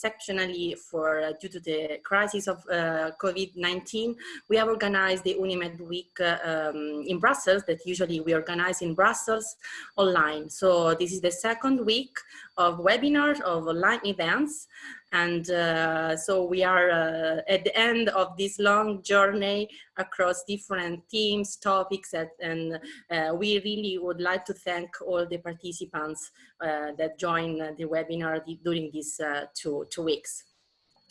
exceptionally for uh, due to the crisis of uh, COVID-19, we have organized the Unimed Week uh, um, in Brussels that usually we organize in Brussels online. So this is the second week of webinars, of online events. And uh, so we are uh, at the end of this long journey across different themes, topics, and uh, we really would like to thank all the participants that joined the webinar during these two, two weeks.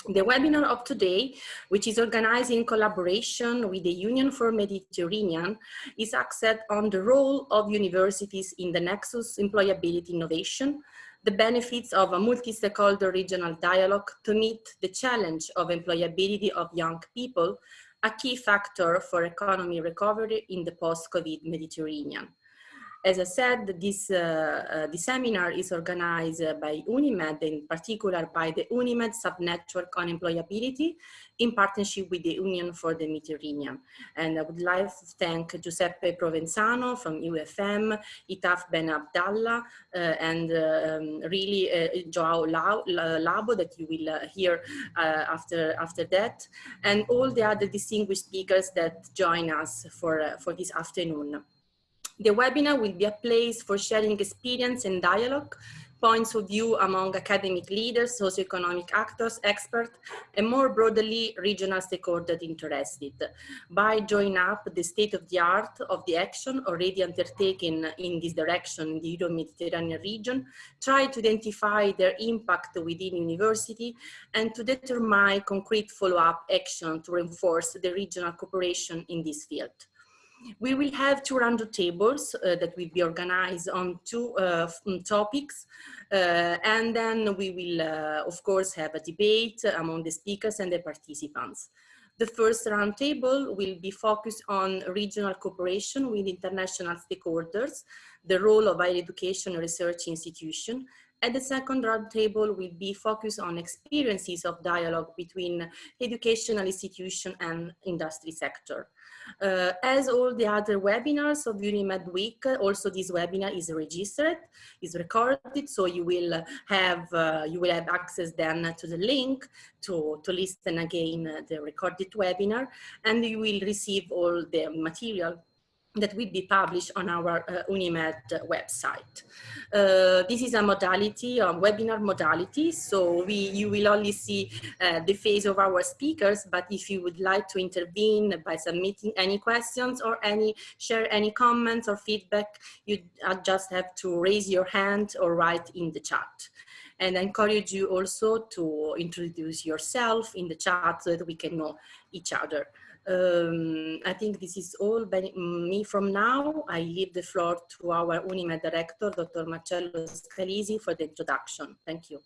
The webinar of today, which is organized in collaboration with the Union for Mediterranean, is axed on the role of universities in the Nexus Employability Innovation, the benefits of a multi-stakeholder regional dialogue to meet the challenge of employability of young people, a key factor for economy recovery in the post-COVID Mediterranean. As I said, this, uh, uh, seminar is organized by UNIMED, in particular by the UNIMED subnetwork on employability in partnership with the Union for the Mediterranean. And I would like to thank Giuseppe Provenzano from UFM, Itaf Ben Abdallah, uh, and um, really uh, Joao Labo that you will uh, hear uh, after, after that, and all the other distinguished speakers that join us for, uh, for this afternoon. The webinar will be a place for sharing experience and dialogue, points of view among academic leaders, socioeconomic actors, experts, and more broadly, regional stakeholders interested by joining up the state of the art of the action already undertaken in this direction in the Euro-Mediterranean region, try to identify their impact within university, and to determine concrete follow-up action to reinforce the regional cooperation in this field. We will have two roundtables uh, that will be organized on two uh, mm, topics. Uh, and then we will, uh, of course, have a debate among the speakers and the participants. The first roundtable will be focused on regional cooperation with international stakeholders, the role of higher education research institution, and the second roundtable will be focused on experiences of dialogue between educational institution and industry sector. Uh, as all the other webinars of UNIMED Week, also this webinar is registered, is recorded, so you will have uh, you will have access then to the link to, to listen again the recorded webinar, and you will receive all the material that will be published on our uh, Unimed website. Uh, this is a modality, a webinar modality, so we, you will only see uh, the face of our speakers, but if you would like to intervene by submitting any questions or any share any comments or feedback, you uh, just have to raise your hand or write in the chat. And I encourage you also to introduce yourself in the chat so that we can know each other. Um, I think this is all by me from now. I leave the floor to our UNIMED director, Dr. Marcello Scalisi, for the introduction. Thank you.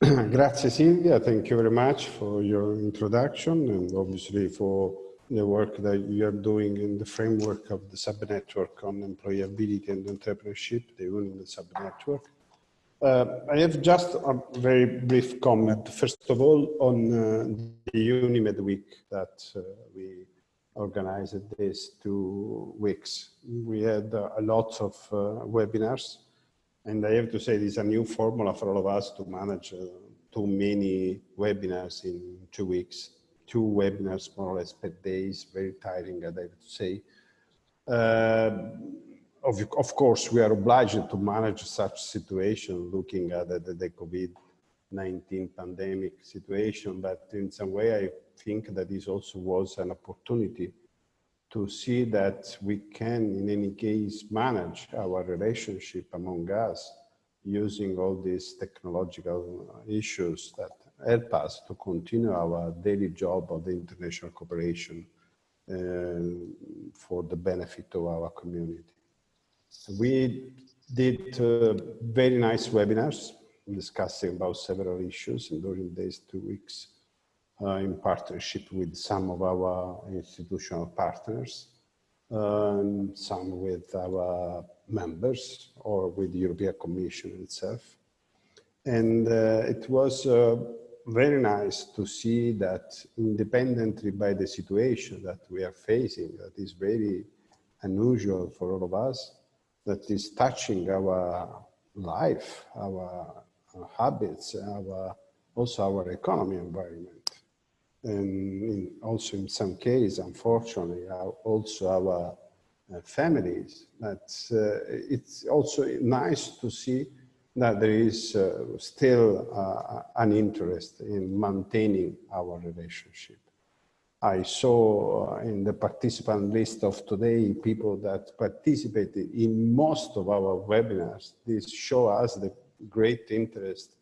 Grazie Silvia, thank you very much for your introduction and obviously for the work that you are doing in the framework of the subnetwork on employability and entrepreneurship, the UNIMED subnetwork. Uh, I have just a very brief comment. First of all, on uh, the UNIMED week that uh, we organized these two weeks. We had uh, a lot of uh, webinars, and I have to say this is a new formula for all of us to manage uh, too many webinars in two weeks. Two webinars more or less per day is very tiring, I have to say of, of course, we are obliged to manage such situation looking at the, the COVID-19 pandemic situation, but in some way I think that this also was an opportunity to see that we can, in any case, manage our relationship among us using all these technological issues that help us to continue our daily job of the international cooperation uh, for the benefit of our community. We did uh, very nice webinars discussing about several issues during these two weeks uh, in partnership with some of our institutional partners, um, some with our members or with the European Commission itself. And uh, it was uh, very nice to see that independently by the situation that we are facing, that is very unusual for all of us, that is touching our life, our habits, our, also our economy environment. And in, also in some cases, unfortunately, our, also our uh, families. But uh, it's also nice to see that there is uh, still uh, an interest in maintaining our relationship. I saw uh, in the participant list of today people that participated in most of our webinars. This show us the great interest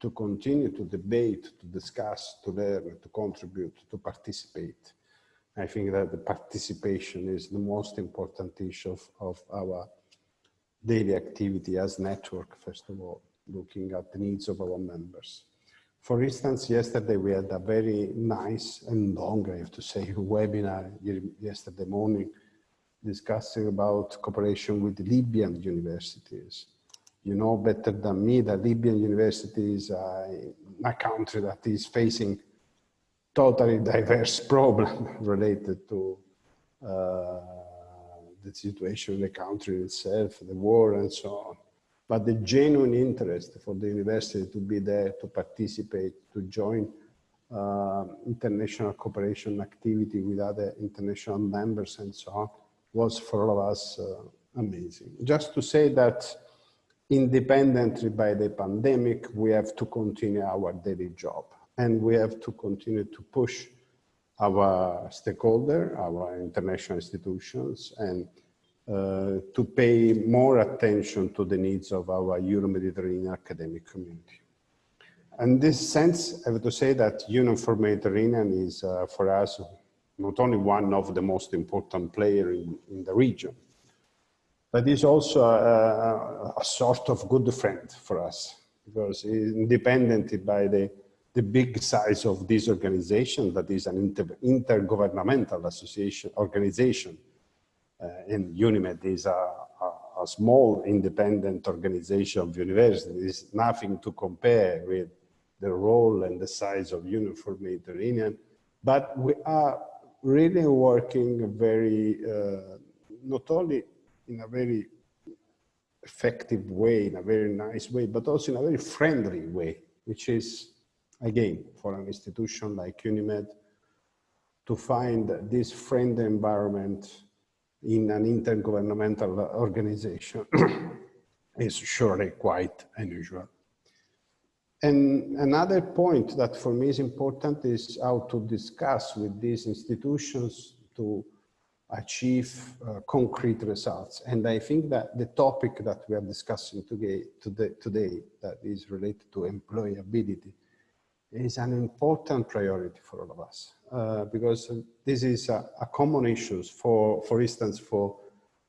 to continue to debate, to discuss, to learn, to contribute, to participate. I think that the participation is the most important issue of, of our daily activity as network, first of all, looking at the needs of our members. For instance, yesterday we had a very nice and long, I have to say, webinar yesterday morning discussing about cooperation with Libyan universities. You know better than me that Libyan universities are a country that is facing totally diverse problem related to uh, the situation in the country itself, the war and so on. But the genuine interest for the university to be there, to participate, to join uh, international cooperation activity with other international members and so on was for all of us uh, amazing. Just to say that independently by the pandemic, we have to continue our daily job and we have to continue to push our stakeholder, our international institutions, and to pay more attention to the needs of our Euro-Mediterranean academic community. In this sense, I have to say that Union for Mediterranean is uh, for us not only one of the most important players in, in, the region, but is also a, a, sort of good friend for us because independent by the the big size of this organization that is an inter intergovernmental association organization uh, and UNIMED is a, a, a, small independent organization of universities, nothing to compare with the role and the size of Union for Mediterranean, but we are really working very, uh, not only in a very effective way, in a very nice way, but also in a very friendly way, which is again, for an institution like UNIMED, to find this friendly environment in an intergovernmental organization is surely quite unusual. And another point that for me is important is how to discuss with these institutions to achieve uh, concrete results. And I think that the topic that we are discussing today, today, today that is related to employability is an important priority for all of us uh, because this is a, a, common issue for, for instance, for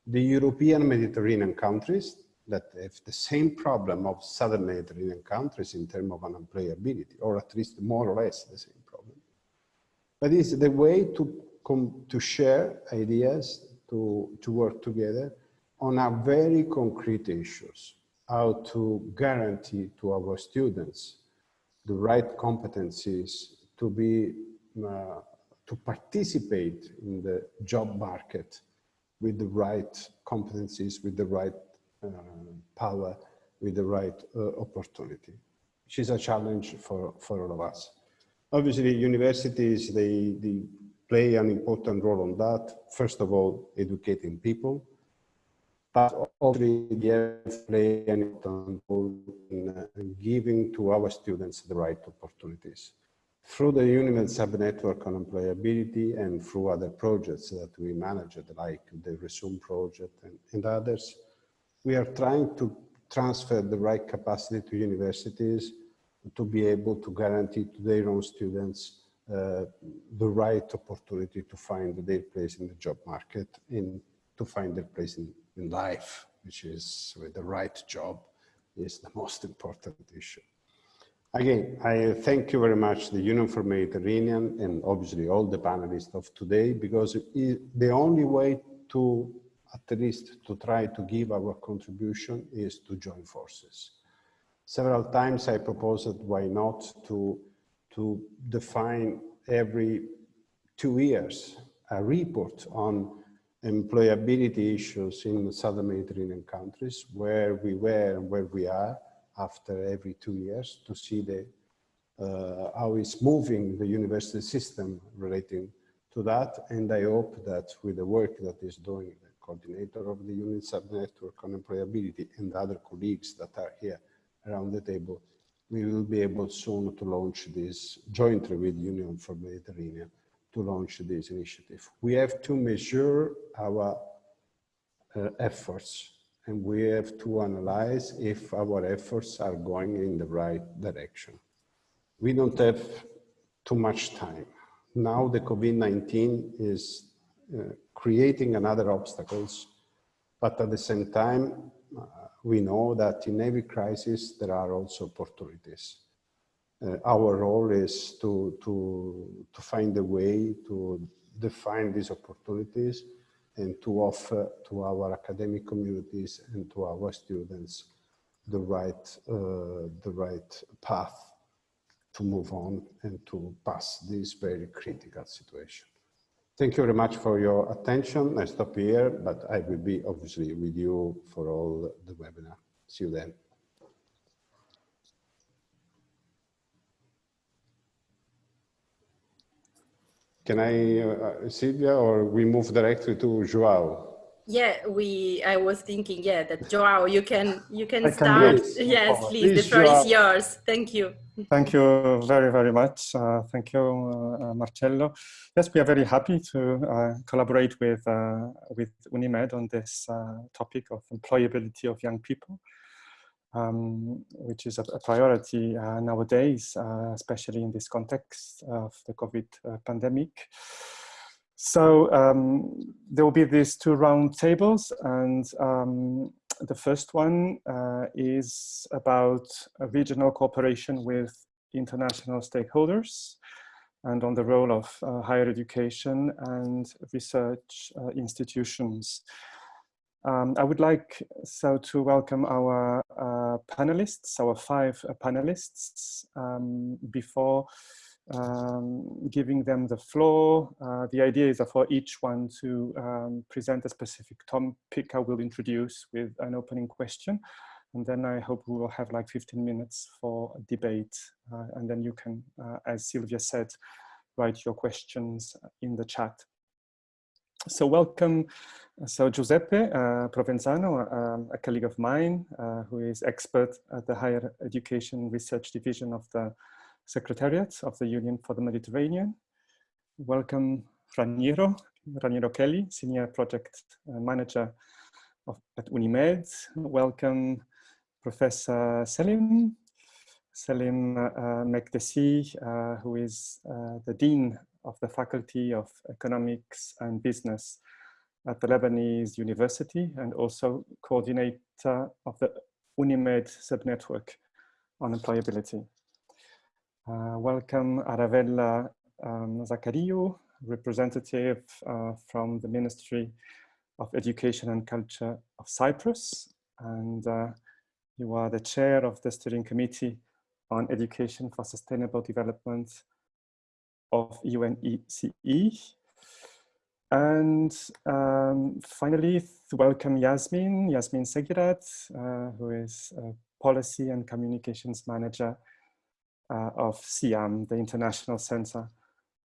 the European Mediterranean countries that have the same problem of Southern Mediterranean countries in terms of unemployability, or at least more or less the same problem. But it's the way to come to share ideas, to, to work together on a very concrete issues, how to guarantee to our students the right competencies to be uh, to participate in the job market with the right competencies, with the right uh, power, with the right uh, opportunity, which is a challenge for, for all of us. Obviously, universities, they, they play an important role on that. First of all, educating people, but also the play an important role in uh, giving to our students the right opportunities. Through the UNIMED sub-network on employability and through other projects that we manage, like the Resume project and, and others, we are trying to transfer the right capacity to universities to be able to guarantee to their own students uh, the right opportunity to find their place in the job market and to find their place in, in life, which is with the right job is the most important issue. Again, I thank you very much, the Union for Mediterranean and obviously all the panelists of today, because the only way to, at least to try to give our contribution is to join forces. Several times I proposed why not to, to define every two years a report on employability issues in the southern Mediterranean countries, where we were and where we are, after every two years to see the uh, how it's moving the university system relating to that. And I hope that with the work that is doing the coordinator of the unit subnetwork on employability and other colleagues that are here around the table, we will be able soon to launch this jointly with Union for Mediterranean to launch this initiative. We have to measure our uh, efforts and we have to analyze if our efforts are going in the right direction. We don't have too much time. Now the COVID-19 is uh, creating another obstacles, but at the same time, uh, we know that in every crisis, there are also opportunities. Uh, our role is to, to, to find a way to define these opportunities and to offer to our academic communities and to our students the right, uh, the right path to move on and to pass this very critical situation. Thank you very much for your attention. I stop here, but I will be obviously with you for all the webinar. See you then. Can I, uh, Silvia, or we move directly to Joao? Yeah, we. I was thinking, yeah, that Joao, you can you can I start. Can yes, please. please. The floor Joao. is yours. Thank you. Thank you very very much. Uh, thank you, uh, Marcello. Yes, we are very happy to uh, collaborate with uh, with Unimed on this uh, topic of employability of young people, um, which is a, a priority uh, nowadays, especially in this context of the COVID pandemic. So um, there will be these two round tables and um, the first one uh, is about regional cooperation with international stakeholders and on the role of uh, higher education and research uh, institutions. Um, I would like so to welcome our uh, panelists, our five panelists um, before um, giving them the floor. Uh, the idea is for each one to um, present a specific topic I will introduce with an opening question. And then I hope we will have like 15 minutes for debate. Uh, and then you can, uh, as Sylvia said, write your questions in the chat. So welcome, so Giuseppe uh, Provenzano, um, a colleague of mine, uh, who is expert at the Higher Education Research Division of the Secretariat of the Union for the Mediterranean. Welcome Raniero, Raniero Chelli, Senior Project uh, Manager of, at Unimed. Welcome Professor Selim, Selim uh, Mekdessi, uh, who is uh, the Dean of the Faculty of Economics and Business at the Lebanese University and also coordinator of the Unimed subnetwork on employability. Uh, welcome Aravella um, representative uh, from the Ministry of Education and Culture of Cyprus. And uh, you are the chair of the steering committee on education for sustainable development of UNECE. And um, finally, welcome Yasmin, Yasmin Seghirate, uh, who is a policy and communications manager uh, of CIHEAM, the International Center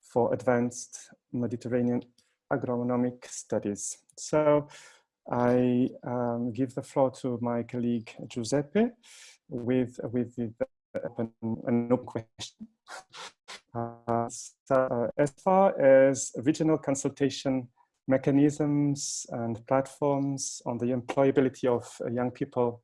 for Advanced Mediterranean Agronomic Studies. So I um, give the floor to my colleague Giuseppe with, with the an open question. Uh, so, uh, as far as regional consultation mechanisms and platforms on the employability of uh, young people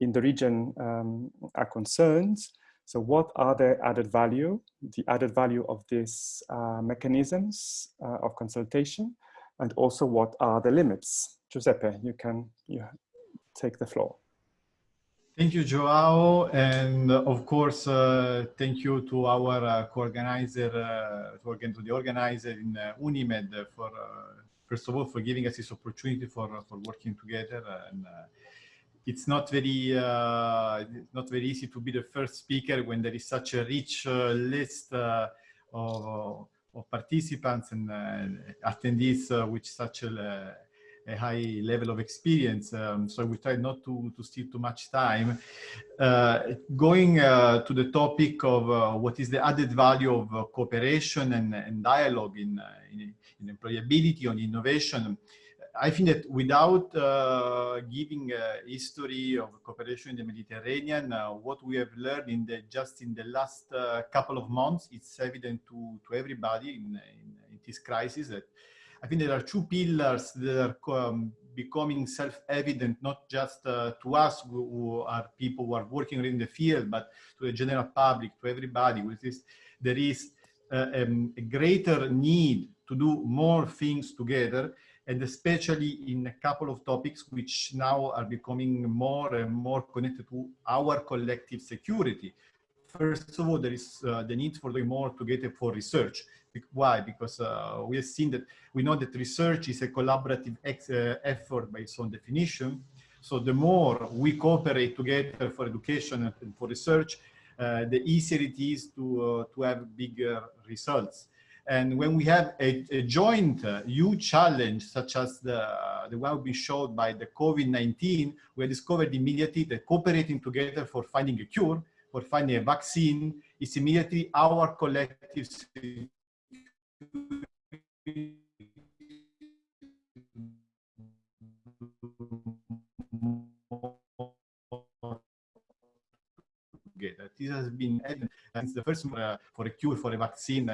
in the region um, are concerned, so what are the added value, the added value of these uh, mechanisms uh, of consultation, and also what are the limits? Giuseppe, you can you take the floor. Thank you, Joao. And uh, of course, uh, thank you to our uh, co-organizer, uh, to, the organizer in uh, Unimed for, first of all, for giving us this opportunity for, for working together. And it's not very uh, not very easy to be the first speaker when there is such a rich uh, list uh, of, of, participants and uh, attendees uh, with such a, a high level of experience, um, so we try not to, to steal too much time. Uh, going uh, to the topic of uh, what is the added value of uh, cooperation and, and dialogue in, uh, in, in, employability, on innovation, I think that without uh, giving a history of cooperation in the Mediterranean, what we have learned in the, just in the last couple of months, it's evident to, to everybody in, in, in this crisis that I think there are two pillars that are um, becoming self-evident, not just uh, to us who, are people who are working in the field, but to the general public, to everybody, which is there is uh, um, a greater need to do more things together, and especially in a couple of topics which now are becoming more and more connected to our collective security. First of all, there is uh, the need for doing more together for research. Why? Because uh, we have seen that we know that research is a collaborative uh, effort based on definition. So the more we cooperate together for education and for research, uh, the easier it is to, uh, to have bigger results. And when we have a, a joint uh, huge challenge, such as the, the one we showed by the COVID-19, we discovered immediately that cooperating together for finding a cure, for finding a vaccine, is immediately our collective this has been since the first uh, for a cure for a vaccine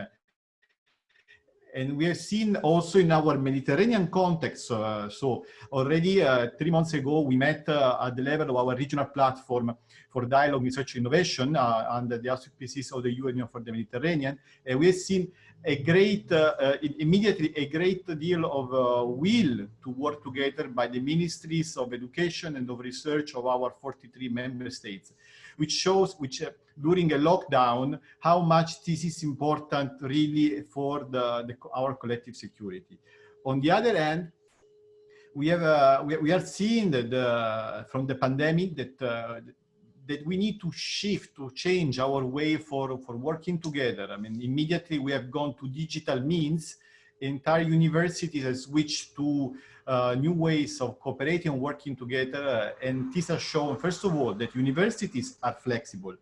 and we have seen also in our Mediterranean context. Uh, so already uh, three months ago, we met uh, at the level of our regional platform for dialogue, research, innovation uh, under the auspices of the Union for the Mediterranean. And we have seen a great, uh, uh, immediately a great deal of will to work together by the ministries of education and of research of our 43 member states which shows which uh, during a lockdown, how much this is important really for the, the, our collective security. On the other hand, we have uh, we, we, are seeing that from the pandemic that uh, that we need to shift to change our way for for working together. I mean, immediately we have gone to digital means. Entire universities have switched to uh, new ways of cooperating and working together. Uh, and this has shown, first of all, that universities are flexible.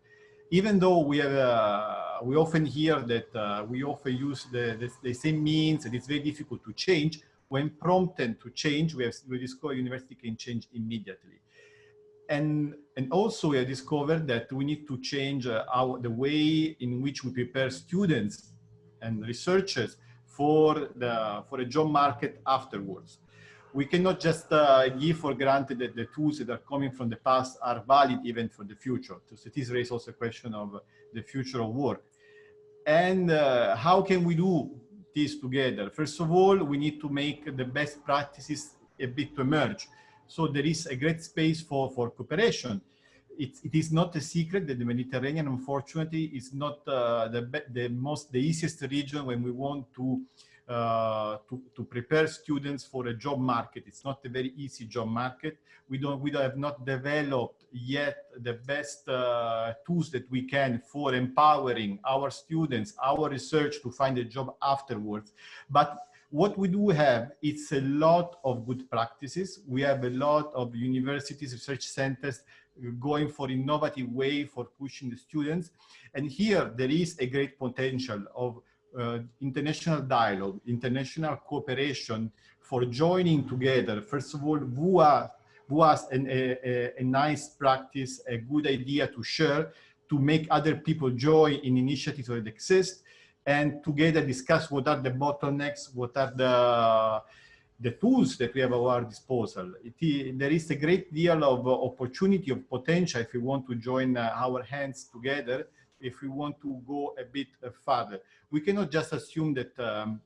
Even though we have, uh, we often hear that we often use the, the, the, same means and it's very difficult to change, when prompted to change, we have we discover university can change immediately. And, and also we have discovered that we need to change uh, our, the way in which we prepare students and researchers for the for a job market afterwards we cannot just uh, give for granted that the tools that are coming from the past are valid even for the future. So this raises also a question of the future of work. And uh, how can we do this together? First of all, we need to make the best practices a bit to emerge. So there is a great space for, for cooperation. It, it is not a secret that the Mediterranean, unfortunately, is not uh, the, the most, the easiest region when we want to uh, to, to prepare students for a job market. It's not a very easy job market. We don't, we have not developed yet the best uh, tools that we can for empowering our students, our research to find a job afterwards. But what we do have, it's a lot of good practices. We have a lot of universities, research centers going for innovative way for pushing the students. And here there is a great potential of uh, international dialogue, international cooperation for joining together, first of all, who has an, a, a, nice practice, a good idea to share, to make other people join in initiatives that exist, and together discuss what are the bottlenecks, what are the, the tools that we have at our disposal. There is a great deal of opportunity, of potential if we want to join uh, our hands together if we want to go a bit uh, further. We cannot just assume that um,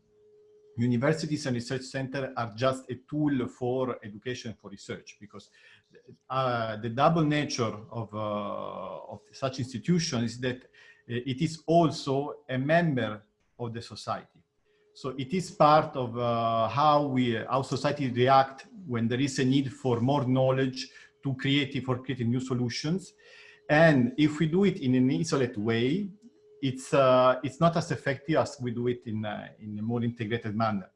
universities and research centers are just a tool for education for research because uh, the double nature of, uh, of such institutions is that uh, it is also a member of the society. So it is part of uh, how we, how society react when there is a need for more knowledge to create, for creating new solutions. And if we do it in an isolate way, it's, uh, it's not as effective as we do it in, uh, in a more integrated manner.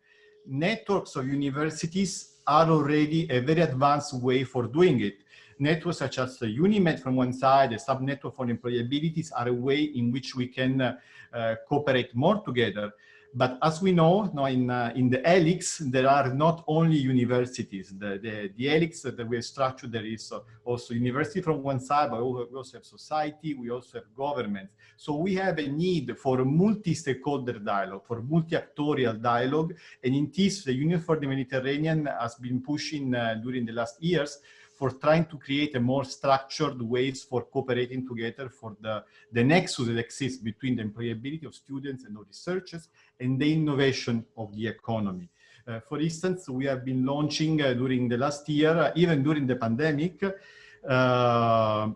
networks of universities are already a very advanced way for doing it. Networks such as the UNIMED from one side, a subnetwork for employabilities are a way in which we can uh, uh, cooperate more together. But as we know, now in, uh, in the helix, there are not only universities. The, the, the helix that we have structured, there is also university from one side, but we also have society, we also have government. So we have a need for multi-stakeholder dialogue, for multi-actorial dialogue. And in this, the Union for the Mediterranean has been pushing uh, during the last years for trying to create a more structured ways for cooperating together for the, the nexus that exists between the employability of students and of researchers and the innovation of the economy. Uh, for instance, we have been launching uh, during the last year, uh, even during the pandemic, uh,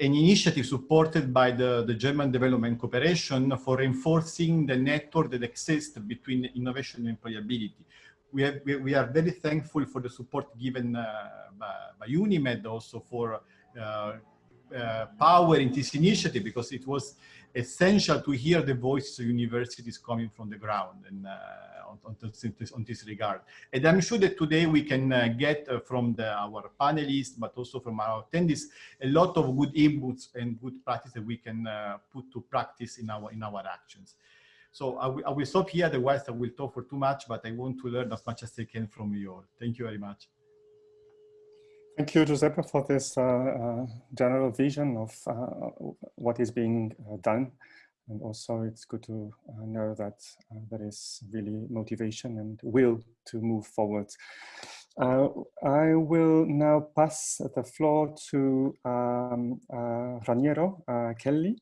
an initiative supported by the, the German Development Cooperation for reinforcing the network that exists between innovation and employability we, have, we, we, are very thankful for the support given uh, by, by, UNIMED also for uh, powering this initiative because it was essential to hear the voices of universities coming from the ground and uh, on, on, this, on, this, regard. And I'm sure that today we can uh, get uh, from the, our panelists, but also from our attendees, a lot of good inputs and good practice that we can put to practice in our, in our actions. So I, I will stop here, otherwise I will talk for too much, but I want to learn as much as I can from you all. Thank you very much. Thank you, Giuseppe, for this uh, uh, general vision of uh, what is being uh, done. And also it's good to uh, know that uh, there is really motivation and will to move forward. I will now pass the floor to um, Raniero Chelli.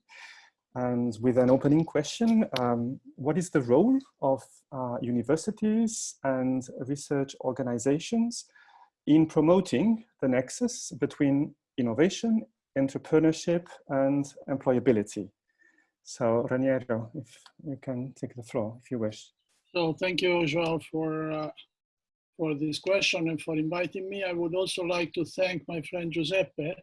And with an opening question, um, what is the role of uh, universities and research organizations in promoting the nexus between innovation, entrepreneurship, and employability? So Raniero, if you can take the floor, if you wish. So thank you, Joao, for, uh, for this question and for inviting me. I would also like to thank my friend Giuseppe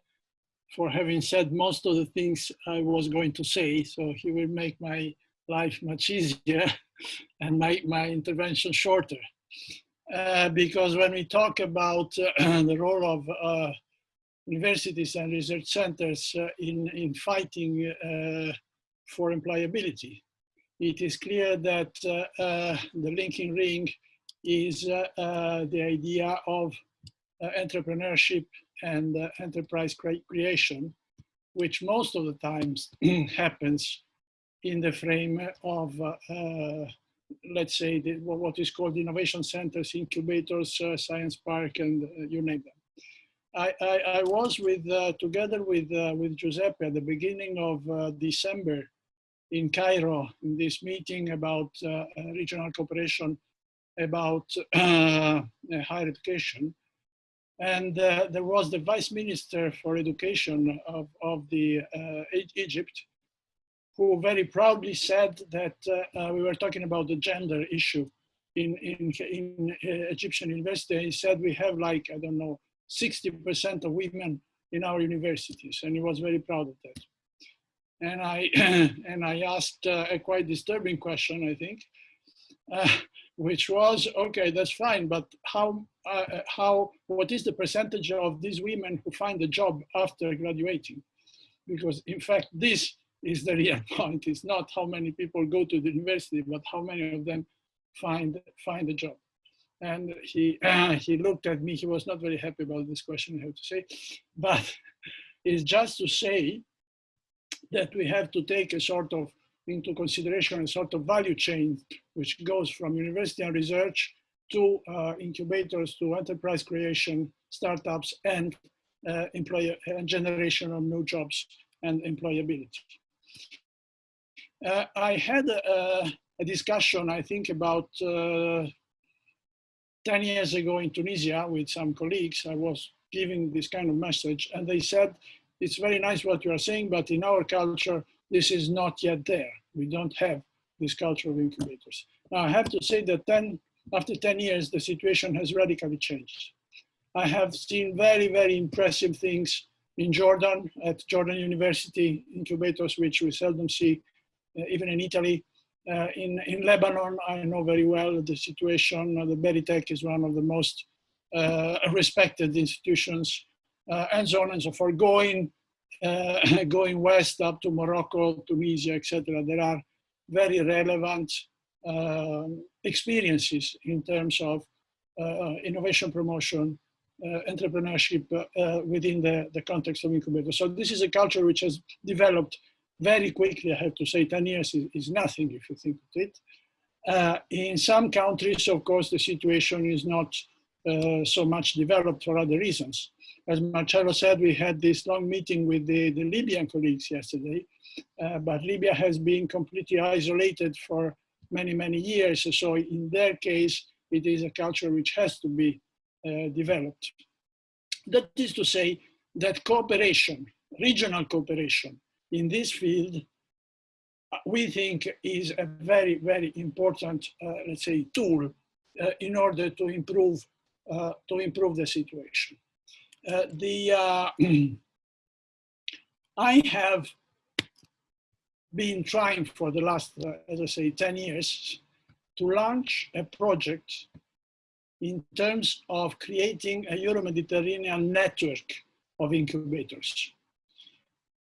for having said most of the things I was going to say. So he will make my life much easier and make my intervention shorter. Uh, because when we talk about uh, the role of uh, universities and research centers uh, in, in fighting uh, for employability, it is clear that uh, the linking ring is the idea of entrepreneurship and enterprise cre creation, which most of the times happens in the frame of, uh, let's say, the, what is called innovation centers, incubators, uh, science park, and uh, you name them. I, I, I was with, uh, together with, with Giuseppe at the beginning of December in Cairo, in this meeting about regional cooperation about higher education. And uh, there was the vice minister for education of, of the uh, Egypt, who very proudly said that uh, uh we were talking about the gender issue in, in, in uh, Egyptian university. He said we have like, I don't know, 60% of women in our universities. And he was very proud of that. And I, and I asked uh, a quite disturbing question, I think, which was, okay, that's fine, but how, uh, uh, how, what is the percentage of these women who find a job after graduating? Because in fact, this is the real point. It's not how many people go to the university, but how many of them find, find a job. And he, uh, he looked at me, he was not very happy about this question, I have to say, but it's just to say that we have to take a sort of into consideration a sort of value chain which goes from university and research to uh, incubators, to enterprise creation, startups, and uh, employer and generation of new jobs and employability. Uh, I had a, a, discussion, I think about uh, 10 years ago in Tunisia with some colleagues. I was giving this kind of message and they said, it's very nice what you are saying, but in our culture, this is not yet there. We don't have this culture of incubators. Now, I have to say that 10, after 10 years, the situation has radically changed. I have seen very, very impressive things in Jordan, at Jordan University incubators, which we seldom see, uh, even in Italy. Uh, in, in Lebanon, I know very well the situation. Uh, the Berytech is one of the most uh, respected institutions uh, and so on and so forth. Going, uh, going west up to Morocco, Tunisia, etc. There are very relevant experiences in terms of innovation promotion, entrepreneurship within the, the context of incubator. So this is a culture which has developed very quickly, I have to say 10 years is, is nothing if you think of it. Uh, in some countries, of course, the situation is not uh, so much developed for other reasons. As Marcello said, we had this long meeting with the, the Libyan colleagues yesterday, uh, but Libya has been completely isolated for many, many years. So in their case, it is a culture which has to be uh, developed. That is to say that cooperation, regional cooperation, in this field, uh, we think is a very, very important, uh, let's say, tool uh, in order to improve, uh, to improve the situation. Uh, the, uh, I have been trying for the last, as I say, 10 years to launch a project in terms of creating a Euro-Mediterranean network of incubators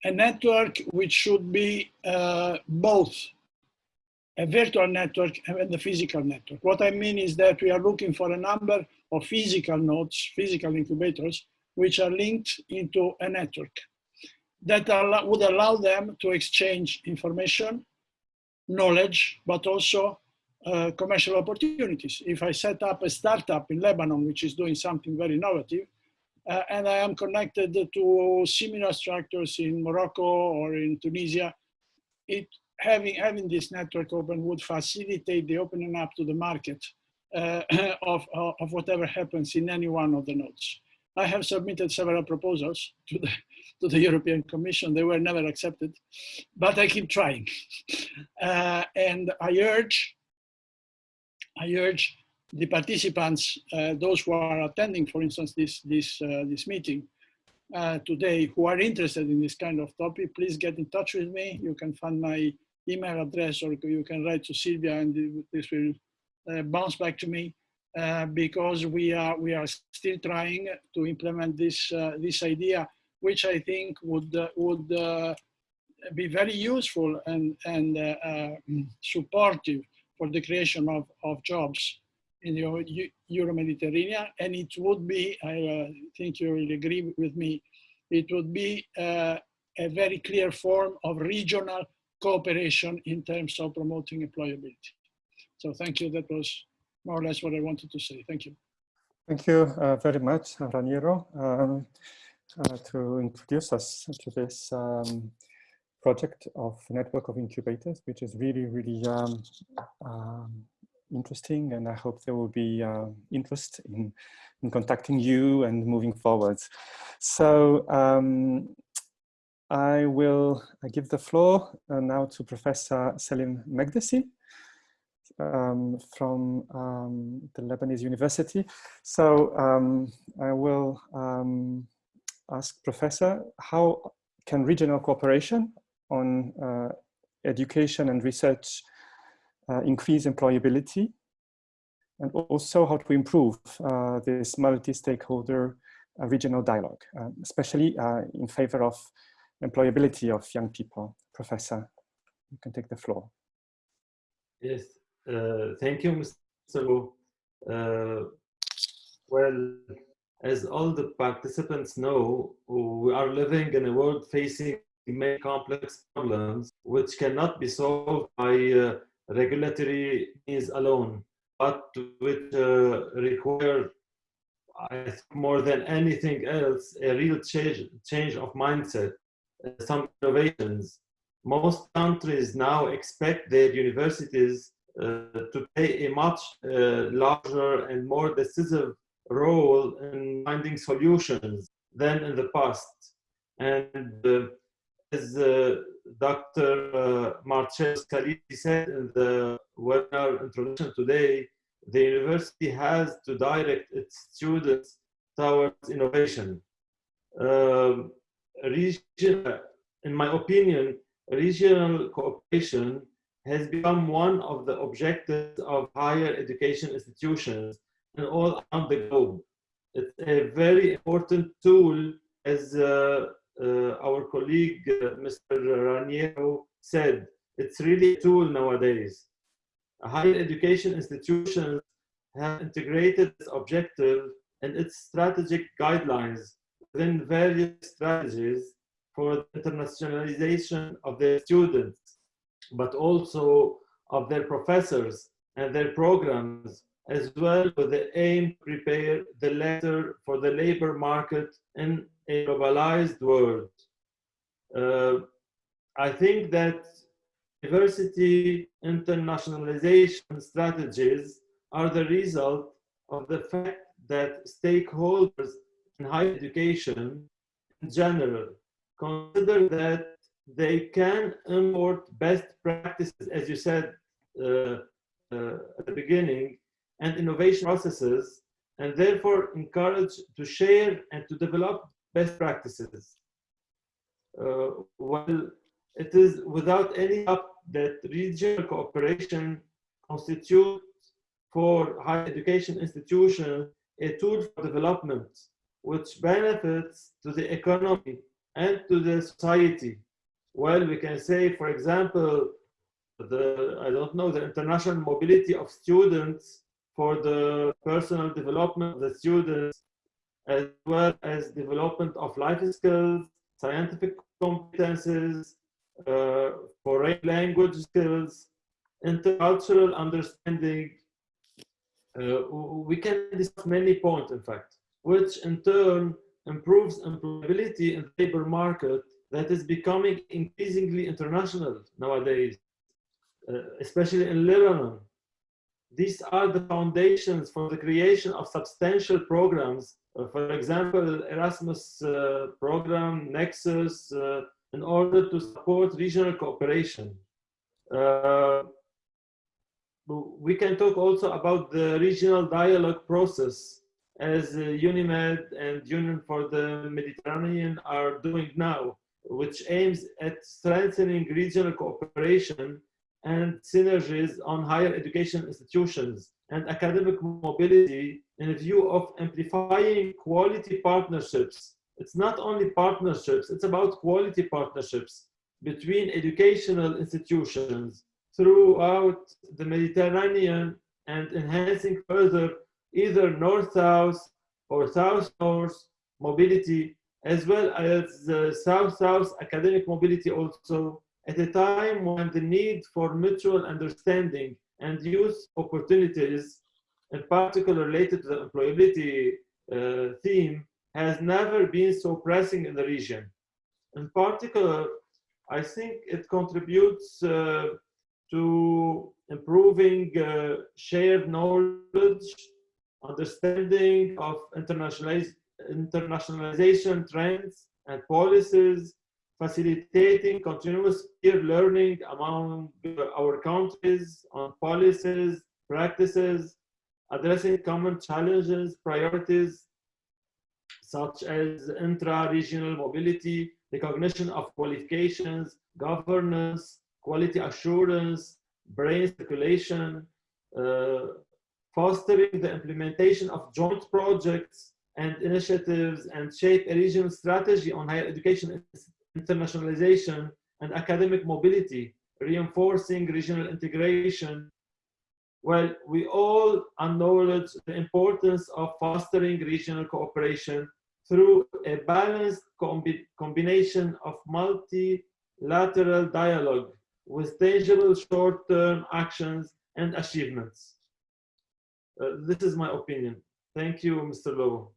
a network which should be uh, both a virtual network and a physical network. What I mean is that we are looking for a number of physical nodes, physical incubators, which are linked into a network that would allow them to exchange information, knowledge, but also uh, commercial opportunities. If I set up a startup in Lebanon, which is doing something very innovative, uh, and I am connected to similar structures in Morocco or in Tunisia. It, having, having this network open would facilitate the opening up to the market uh, of, of whatever happens in any one of the nodes. I have submitted several proposals to the, to the European Commission. They were never accepted, but I keep trying. Uh, and I urge, I urge the participants, uh, those who are attending, for instance, this, this, uh, this meeting uh, today, who are interested in this kind of topic, please get in touch with me. You can find my email address or you can write to Sylvia and this will uh, bounce back to me uh, because we are, we are still trying to implement this, uh, this idea, which I think would, would be very useful and, and supportive for the creation of, of jobs in the Euro-Mediterranean, and it would be, I uh, think you will agree with me, it would be uh, a very clear form of regional cooperation in terms of promoting employability. So thank you. That was more or less what I wanted to say. Thank you. Thank you uh, very much, Raniero, um, uh, to introduce us to this um, project of network of incubators, which is really, really um, um interesting and I hope there will be uh, interest in, in contacting you and moving forward. So um, I will give the floor uh, now to Professor Selim Mekdessi um, from um, the Lebanese University. So um, I will um, ask Professor, how can regional cooperation on uh, education and research uh, increase employability, and also how to improve uh, this multi-stakeholder uh, regional dialogue, especially in favor of employability of young people. Professor, you can take the floor. Yes, uh, thank you, Mr. Uh, well, as all the participants know, we are living in a world facing many complex problems which cannot be solved by uh, regulatory means alone, but which uh, require, more than anything else, a real change, change of mindset, some innovations. Most countries now expect their universities uh, to play a much uh, larger and more decisive role in finding solutions than in the past. And uh, as uh, Dr. Uh, Marcello Scalisi said in the webinar introduction today, the university has to direct its students towards innovation. Um, region, in my opinion, regional cooperation has become one of the objectives of higher education institutions and all around the globe. It's a very important tool, as uh, our colleague, uh, Mr. Raniero said, it's really a tool nowadays. Higher education institutions have integrated this objective and its strategic guidelines within various strategies for the internationalization of their students, but also of their professors and their programs, as well with the aim to prepare the latter for the labor market in a globalized world. Uh, I think that diversity internationalization strategies are the result of the fact that stakeholders in higher education in general consider that they can import best practices, as you said uh, uh, at the beginning, and innovation processes, and therefore encourage to share and to develop best practices. Uh, well, it is without any doubt that regional cooperation constitutes for higher education institutions a tool for development which benefits to the economy and to the society. Well, we can say, for example, the, I don't know, the international mobility of students for the personal development of the students, as well as development of life skills, scientific competences, uh, foreign language skills, intercultural understanding. Uh, we can discuss many points, in fact, which in turn improves employability in the labor market that is becoming increasingly international nowadays, uh, especially in Lebanon. These are the foundations for the creation of substantial programs, for example, Erasmus uh, program, Nexus, uh, in order to support regional cooperation. Uh, we can talk also about the regional dialogue process as UNIMED and Union for the Mediterranean are doing now, which aims at strengthening regional cooperation and synergies on higher education institutions and academic mobility in view of amplifying quality partnerships. It's not only partnerships, it's about quality partnerships between educational institutions throughout the Mediterranean and enhancing further either north-south or south-north mobility, as well as the south-south academic mobility also, at a time when the need for mutual understanding and youth opportunities, in particular related to the employability uh, theme, has never been so pressing in the region. In particular, I think it contributes uh, to improving uh, shared knowledge understanding of internationaliz internationalization trends and policies, facilitating continuous peer learning among our countries on policies, practices, addressing common challenges, priorities, such as intra-regional mobility, recognition of qualifications, governance, quality assurance, brain circulation, uh, fostering the implementation of joint projects and initiatives and shape a regional strategy on higher education internationalization and academic mobility, reinforcing regional integration. Well, we all acknowledge the importance of fostering regional cooperation through a balanced combi combination of multilateral dialogue with tangible short-term actions and achievements. Uh, this is my opinion. Thank you, Mr. Lowe.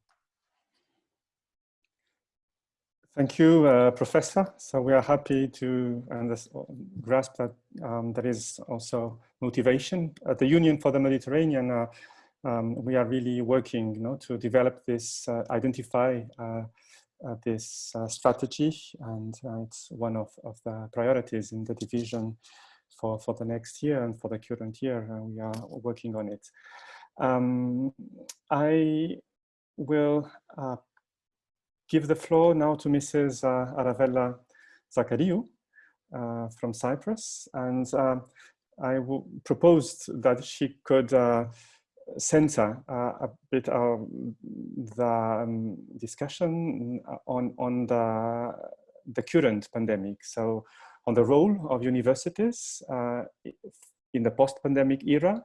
Thank you, uh, Professor. So we are happy to grasp that um, there is also motivation. At the Union for the Mediterranean, uh, um, we are really working you know, to develop this, uh, identify uh, uh, this strategy, and it's one of, of the priorities in the division for, for the next year and for the current year. we are working on it. Um, I will uh, give the floor now to Mrs. Uh, Aravella Zachariou uh, from Cyprus. And uh, I proposed that she could uh, center uh, a bit of the um, discussion on, on the, the current pandemic. So on the role of universities uh, in the post-pandemic era,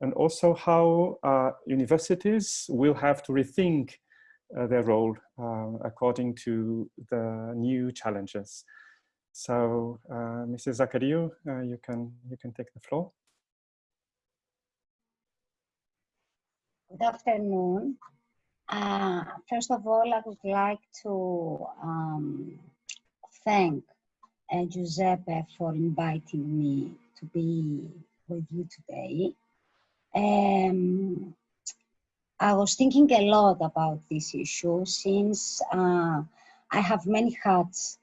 and also how universities will have to rethink their role uh, according to the new challenges. So, uh, Mrs. Zachariou, uh, you can you can take the floor. Good afternoon. Uh, first of all, I would like to um, thank uh, Giuseppe for inviting me to be with you today. Um, I was thinking a lot about this issue since uh, I have many hats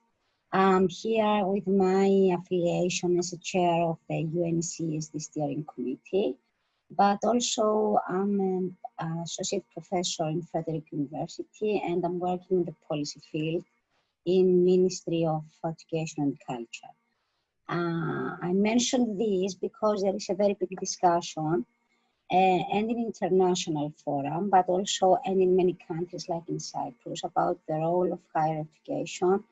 I'm here with my affiliation as a chair of the UNCSD steering committee, but also I'm an associate professor in Frederick University and I'm working in the policy field in Ministry of Education and Culture. Uh, I mentioned this because there is a very big discussion and in international forum, but also and in many countries like in Cyprus about the role of higher education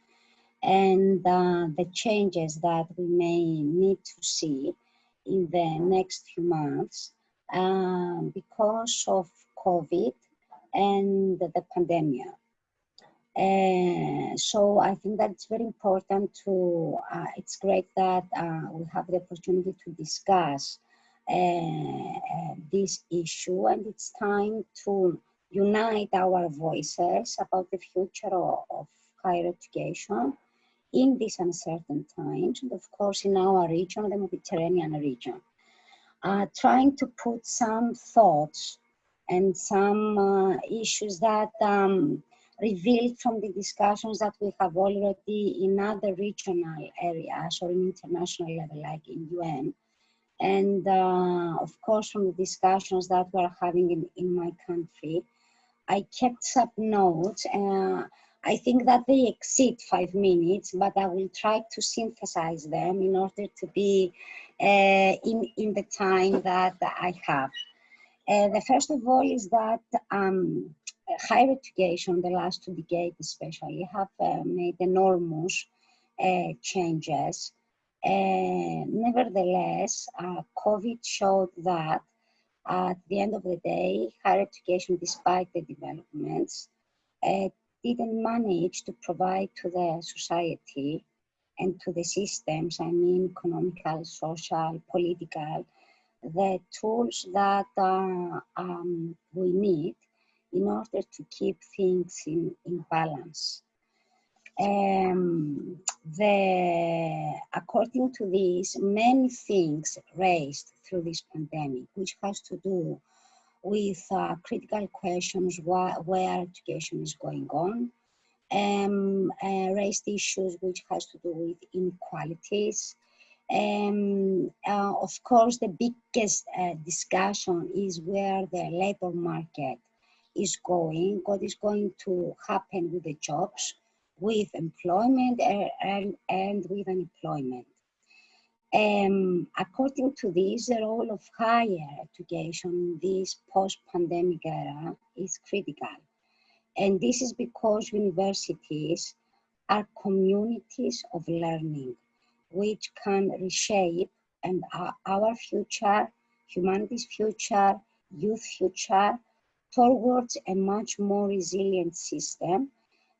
and uh, the changes that we may need to see in the next few months uh, because of COVID and the pandemic. Uh, so I think that it's very important to, uh, it's great that uh, we have the opportunity to discuss uh, this issue and it's time to unite our voices about the future of, of higher education in these uncertain times, and of course in our region, the Mediterranean region, uh, trying to put some thoughts and some uh, issues that um, revealed from the discussions that we have already in other regional areas or in international level, like in UN. And uh, of course, from the discussions that we're having in, in my country, I kept some notes uh, I think that they exceed five minutes, but I will try to synthesize them in order to be uh, in, in the time that I have. Uh, the first of all is that um, higher education, the last two decades especially, have uh, made enormous uh, changes. Uh, nevertheless, uh, COVID showed that at the end of the day, higher education, despite the developments, uh, didn't manage to provide to the society and to the systems, I mean economical, social, political, the tools that uh, um, we need in order to keep things in, in balance. Um, the, according to this, many things raised through this pandemic, which has to do with uh, critical questions wh where education is going on, um, uh, raised issues which has to do with inequalities. Um, uh, of course, the biggest uh, discussion is where the labor market is going, what is going to happen with the jobs, with employment and, and with unemployment. Um, according to this, the role of higher education in this post-pandemic era is critical. And this is because universities are communities of learning, which can reshape and our future, humanity's future, youth future, towards a much more resilient system.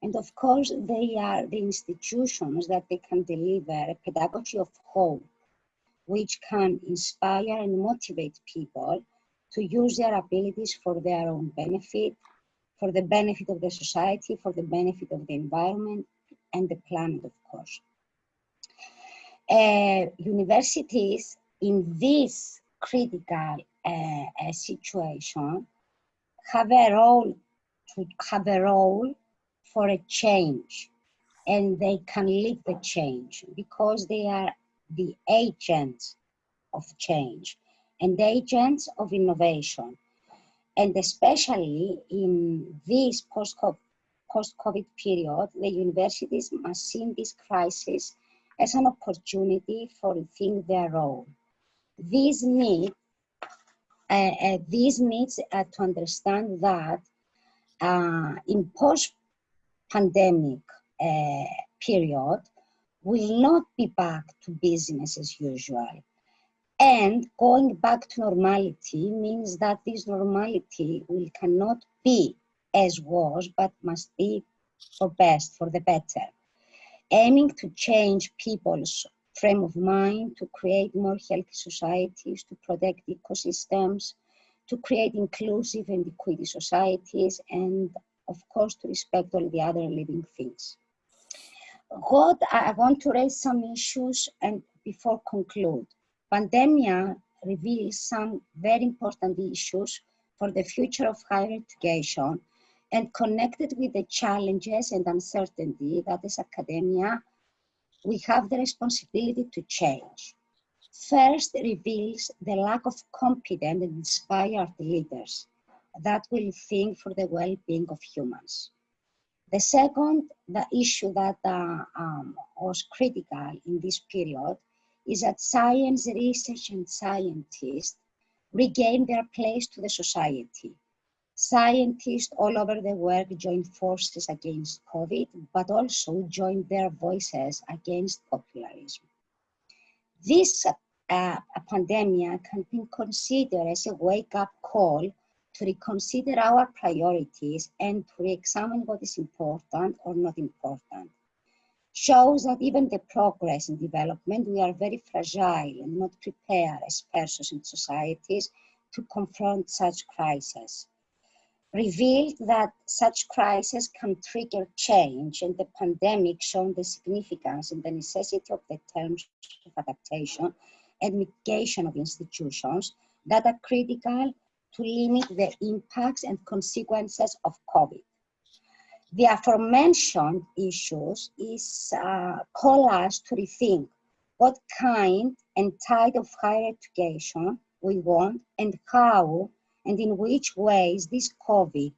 And of course, they are the institutions that they can deliver a pedagogy of hope which can inspire and motivate people to use their abilities for their own benefit, for the benefit of the society, for the benefit of the environment and the planet, of course. Uh, universities in this critical uh, uh, situation have a role to have a role for a change and they can lead the change because they are the agents of change and agents of innovation. And especially in this post-COVID period, the universities must see this crisis as an opportunity for rethink their role. These need, uh, uh, this needs uh, to understand that uh, in post-pandemic uh, period, will not be back to business as usual. And going back to normality means that this normality will cannot be as was, but must be for best, for the better. Aiming to change people's frame of mind, to create more healthy societies, to protect ecosystems, to create inclusive and equity societies, and of course to respect all the other living things. What I want to raise some issues and before conclude. Pandemia reveals some very important issues for the future of higher education and connected with the challenges and uncertainty that is academia, we have the responsibility to change. First reveals the lack of competent and inspired leaders that will think for the well-being of humans. The second, the issue that uh, um, was critical in this period is that science research and scientists regain their place to the society Scientists all over the world joined forces against COVID, but also joined their voices against popularism. This uh, pandemic can be considered as a wake-up call to reconsider our priorities and to re-examine what is important or not important. Shows that even the progress and development, we are very fragile and not prepared as persons and societies to confront such crises revealed that such crises can trigger change and the pandemic shown the significance and the necessity of the terms of adaptation and mitigation of institutions that are critical to limit the impacts and consequences of COVID. The aforementioned issues is uh, call us to rethink what kind and type of higher education we want and how and in which ways this COVID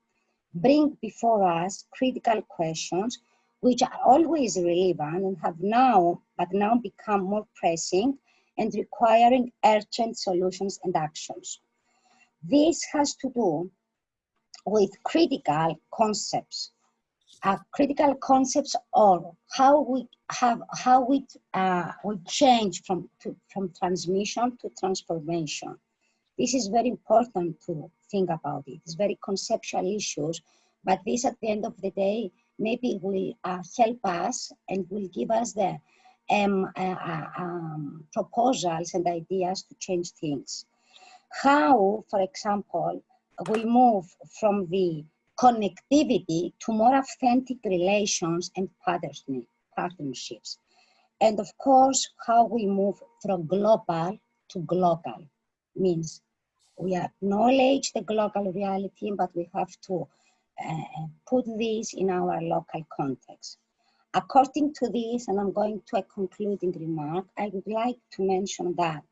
bring before us critical questions which are always relevant and have now, but now become more pressing and requiring urgent solutions and actions. This has to do with critical concepts, uh, critical concepts or how we have, how we, uh, we change from, to, from transmission to transformation. This is very important to think about it. It's very conceptual issues, but this at the end of the day, maybe will uh, help us and will give us the um, uh, uh, um, proposals and ideas to change things. How, for example, we move from the connectivity to more authentic relations and partnerships. And of course, how we move from global to global means we acknowledge the global reality, but we have to uh, put this in our local context. According to this, and I'm going to a concluding remark, I would like to mention that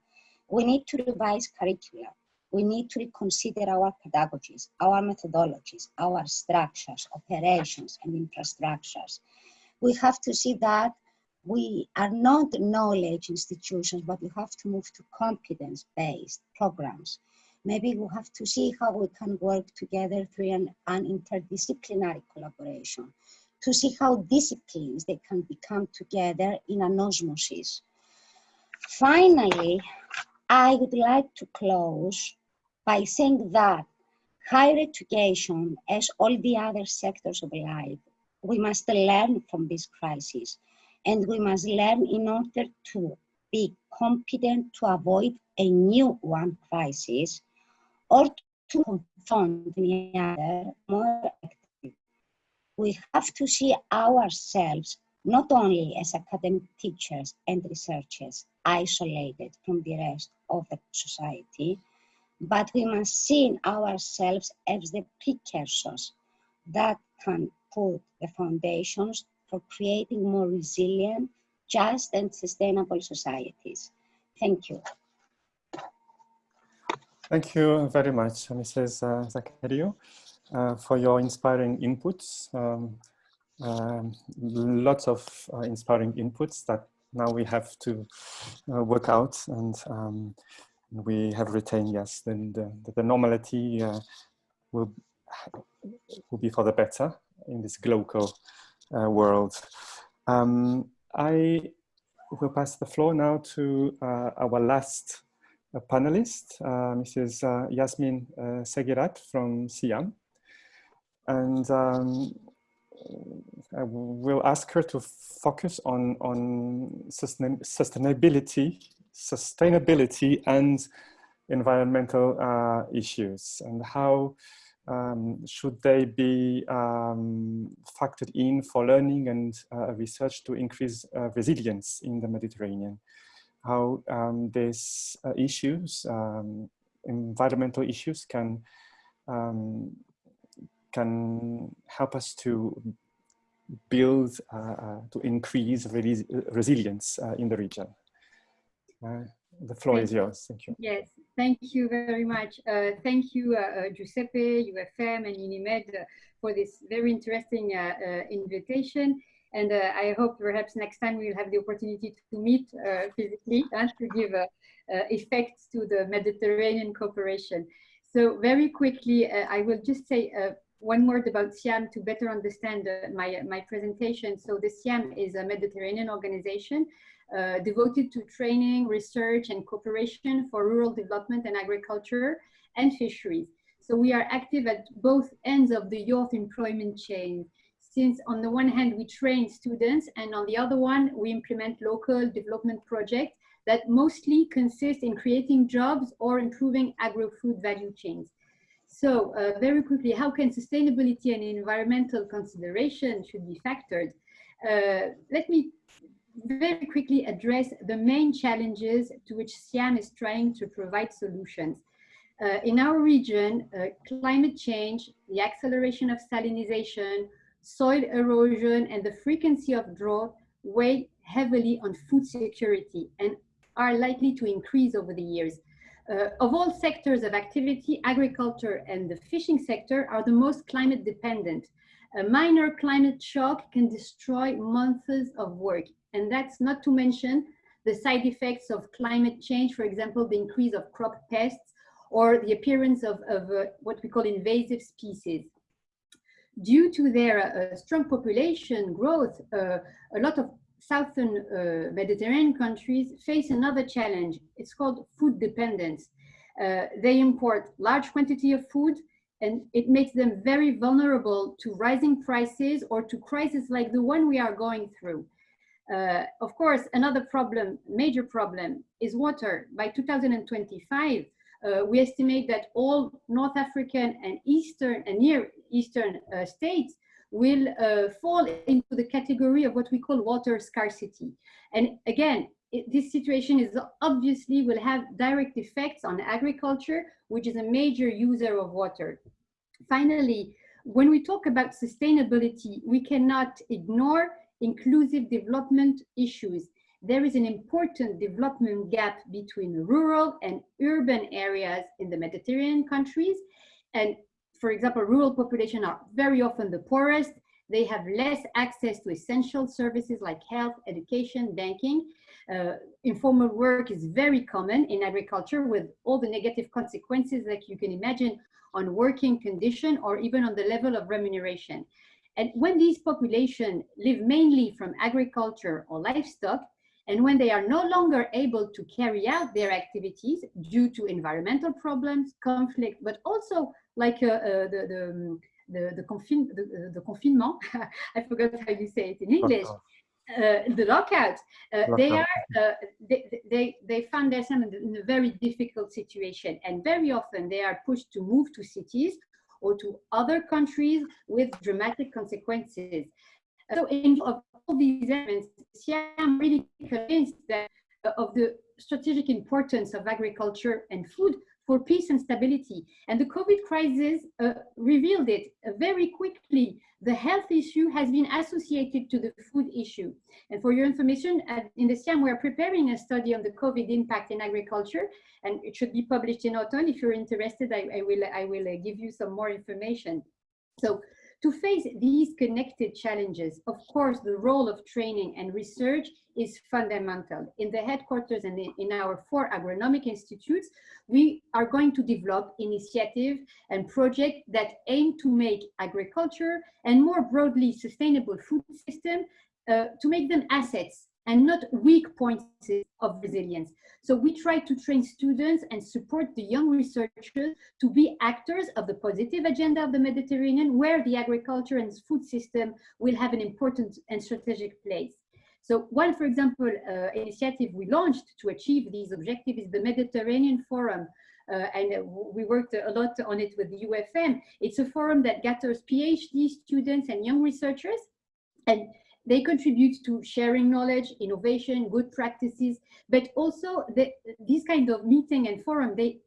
we need to revise curricula. We need to reconsider our pedagogies, our methodologies, our structures, operations, and infrastructures. We have to see that we are not knowledge institutions, but we have to move to competence-based programs maybe we have to see how we can work together through an, an interdisciplinary collaboration to see how disciplines they can become together in an osmosis. Finally, I would like to close by saying that higher education, as all the other sectors of life, we must learn from this crisis and we must learn in order to be competent to avoid a new one crisis or to confront the other more actively. We have to see ourselves not only as academic teachers and researchers isolated from the rest of the society, but we must see ourselves as the precursors that can put the foundations for creating more resilient, just and sustainable societies. Thank you. Thank you very much, Mrs. Uh, Zachariou, uh, for your inspiring inputs. Um, um, lots of uh, inspiring inputs that now we have to uh, work out and um, we have retained, yes, then the, the normality uh, will, will be for the better in this global uh, world. Um, I will pass the floor now to uh, our last uh, panelist, uh, Mrs. Yasmin Seghirate from CIHEAM. And um, I will ask her to focus on, on sustain sustainability, sustainability and environmental uh, issues and how um, should they be um, factored in for learning and uh, research to increase uh, resilience in the Mediterranean? How um, these uh, issues, um, environmental issues can um, can help us to build, uh, uh, to increase res resilience uh, in the region. the floor thank is yours. Thank you. Yes, thank you very much. Uh, thank you, uh, Giuseppe, UFM, and UNIMED for this very interesting uh, invitation. And I hope perhaps next time we'll have the opportunity to meet physically and to give effects to the Mediterranean cooperation. So very quickly, I will just say one word about CIHEAM to better understand uh, my, my presentation. So the CIHEAM is a Mediterranean organization uh, devoted to training, research, and cooperation for rural development and agriculture and fisheries. So we are active at both ends of the youth employment chain. Since on the one hand, we train students, and on the other one, we implement local development projects that mostly consist in creating jobs or improving agro-food value chains. So uh, very quickly, how can sustainability and environmental consideration should be factored? Uh, let me very quickly address the main challenges to which CIHEAM is trying to provide solutions. Uh, in our region, uh, climate change, the acceleration of salinization, soil erosion, and the frequency of drought weigh heavily on food security and are likely to increase over the years. Uh, of all sectors of activity, agriculture and the fishing sector are the most climate dependent. A minor climate shock can destroy months of work. And that's not to mention the side effects of climate change, for example, the increase of crop pests or the appearance of, of uh, what we call invasive species. Due to their uh, strong population growth, uh, a lot of southern uh, Mediterranean countries face another challenge. It's called food dependence. Uh, they import large quantity of food and it makes them very vulnerable to rising prices or to crises like the one we are going through. Uh, of course, another problem, major problem, is water. By 2025, uh, we estimate that all North African and Eastern and Near Eastern uh, states will uh, fall into the category of what we call water scarcity. And again, it, this situation is obviously will have direct effects on agriculture, which is a major user of water. Finally, when we talk about sustainability, we cannot ignore inclusive development issues. There is an important development gap between rural and urban areas in the Mediterranean countries. And for example, rural population are very often the poorest. They have less access to essential services like health, education, banking. Uh, informal work is very common in agriculture with all the negative consequences that you can imagine on working condition or even on the level of remuneration. And when these population live mainly from agriculture or livestock, and when they are no longer able to carry out their activities due to environmental problems, conflict, but also like uh, uh, the, the, the, the, confin the, the confinement, I forgot how you say it in English, uh, the lockout, uh, they are uh, they, they they found themselves in a very difficult situation, and very often they are pushed to move to cities or to other countries with dramatic consequences. So in of all these elements, I'm really convinced that uh, of the strategic importance of agriculture and food for peace and stability. And the COVID crisis uh, revealed it uh, very quickly. The health issue has been associated to the food issue. And for your information, in the CIHEAM, we're preparing a study on the COVID impact in agriculture, and it should be published in autumn. If you're interested, I, I will, I will uh, give you some more information. So to face these connected challenges, of course, the role of training and research is fundamental. In the headquarters and in our four agronomic institutes, we are going to develop initiatives and projects that aim to make agriculture and more broadly sustainable food system uh, to make them assets and not weak points of resilience. So we try to train students and support the young researchers to be actors of the positive agenda of the Mediterranean, where the agriculture and food system will have an important and strategic place. So one, for example, uh, initiative we launched to achieve these objectives is the Mediterranean Forum. Uh, and we worked a lot on it with the UFM. It's a forum that gathers PhD students and young researchers. And they contribute to sharing knowledge, innovation, good practices, but also the, these kind of meeting and forum, they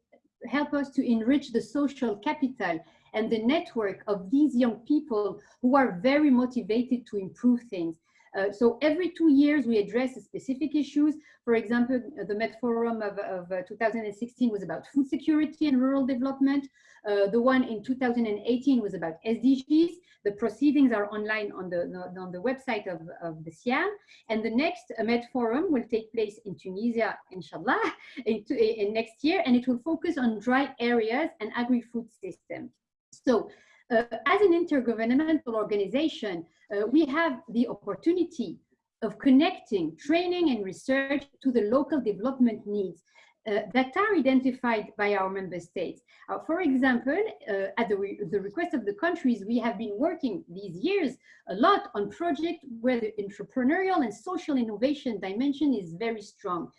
help us to enrich the social capital and the network of these young people who are very motivated to improve things. Uh, so every two years we address specific issues. For example, the Med Forum of, of uh, 2016 was about food security and rural development. Uh, the one in 2018 was about SDGs. The proceedings are online on the, on the website of, of the CIHEAM. And the next Med Forum will take place in Tunisia, inshallah, in, in next year. And it will focus on dry areas and agri-food systems. So uh, as an intergovernmental organization, uh, we have the opportunity of connecting training and research to the local development needs uh, that are identified by our member states. Uh, for example, uh, at the, re the, request of the countries, we have been working these years a lot on projects where the entrepreneurial and social innovation dimension is very strong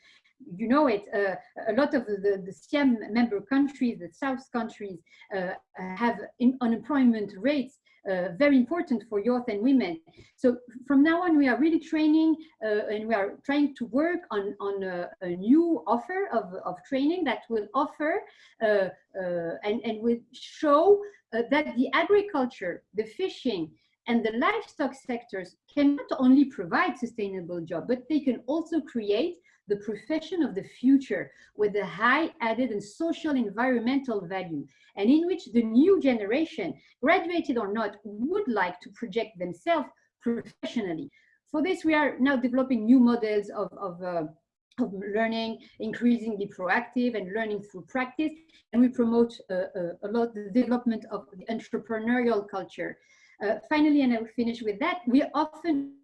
you know it, uh, a lot of the, the CIHEAM member countries, the South countries, uh, have unemployment rates uh, very important for youth and women. So from now on, we are really training uh, and we are trying to work on, on a, a new offer of, of training that will offer uh, uh and, and will show that the agriculture, the fishing, and the livestock sectors can not only provide sustainable jobs, but they can also create the profession of the future with a high added and social environmental value, and in which the new generation, graduated or not, would like to project themselves professionally. For this, we are now developing new models of, of, uh, of learning, increasingly proactive and learning through practice, and we promote uh, uh, a lot the development of the entrepreneurial culture. Uh, finally, and I will finish with that, we often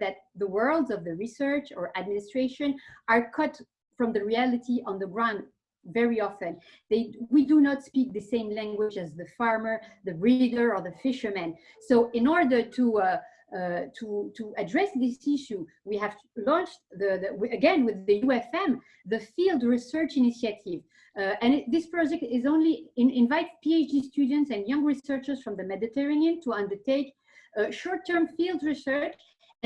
that the worlds of the research or administration are cut from the reality on the ground very often. They, we do not speak the same language as the farmer, the breeder, or the fisherman. So in order to uh, uh, to, to address this issue, we have launched, the, the again, with the UFM, the Field Research Initiative. Uh, and it, this project is only, in, invites PhD students and young researchers from the Mediterranean to undertake uh, short-term field research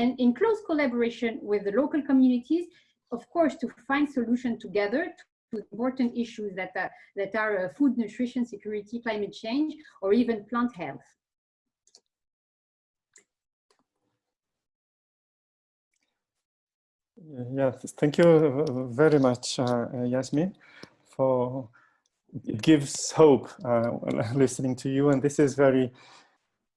and in close collaboration with the local communities, of course, to find solutions together to important issues that are, that are uh, food, nutrition, security, climate change, or even plant health. Yes, thank you very much, uh, Yasmin, for it gives hope uh, listening to you, and this is very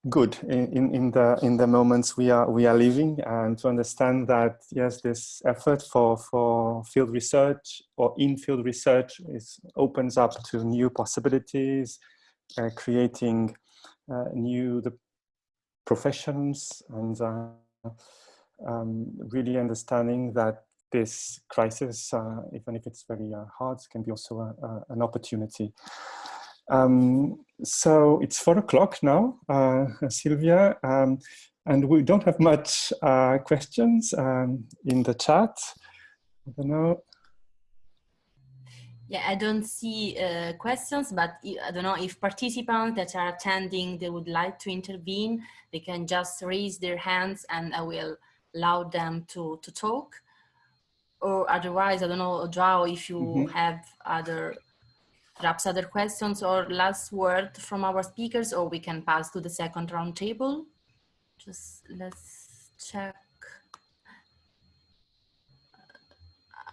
good in, in the in the moments we are we are living. And to understand that yes this effort for for field research or in field research is opens up to new possibilities uh, creating uh, new the professions and uh, um, really understanding that this crisis uh, even if it's very uh, hard can be also a, a, an opportunity um, so it's four o'clock now, uh, Sylvia, um, and we don't have much uh, questions um, in the chat. I don't know. Yeah, I don't see uh, questions, but I don't know if participants that are attending, they would like to intervene, they can just raise their hands and I will allow them to, to talk. Or otherwise, I don't know, Joao, if you mm -hmm. have other perhaps other questions or last word from our speakers, or we can pass to the second roundtable. Just let's check.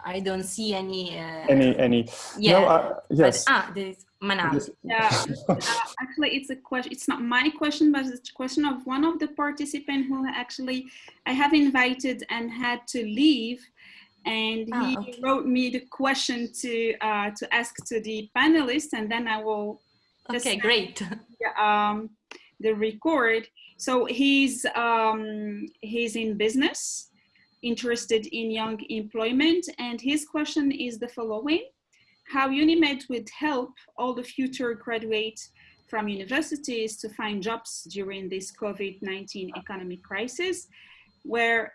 I don't see any. Uh, any any. Yeah. No, uh, yes. But, ah, there's Manal. Yeah, uh, actually, it's a question. It's not my question, but it's a question of one of the participants who actually I have invited and had to leave, and he Ah, okay. wrote me the question to uh, to ask to the panelists, and then I will just Okay, great. um, the record. So he's um, he's in business, interested in young employment, and his question is the following: How Unimed would help all the future graduates from universities to find jobs during this COVID-19 economic crisis, where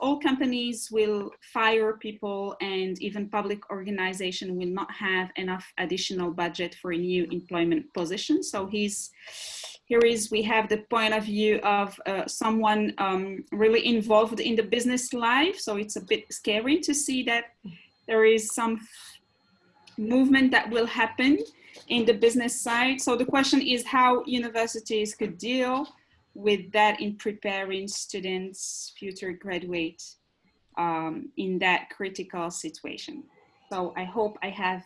all, companies will fire people and even public organization will not have enough additional budget for a new employment position. So he's here is we have the point of view of uh, someone um, really involved in the business life. So it's a bit scary to see that there is some movement that will happen in the business side. So the question is how universities could deal with that in preparing students, future graduates um, in that critical situation. So I hope I have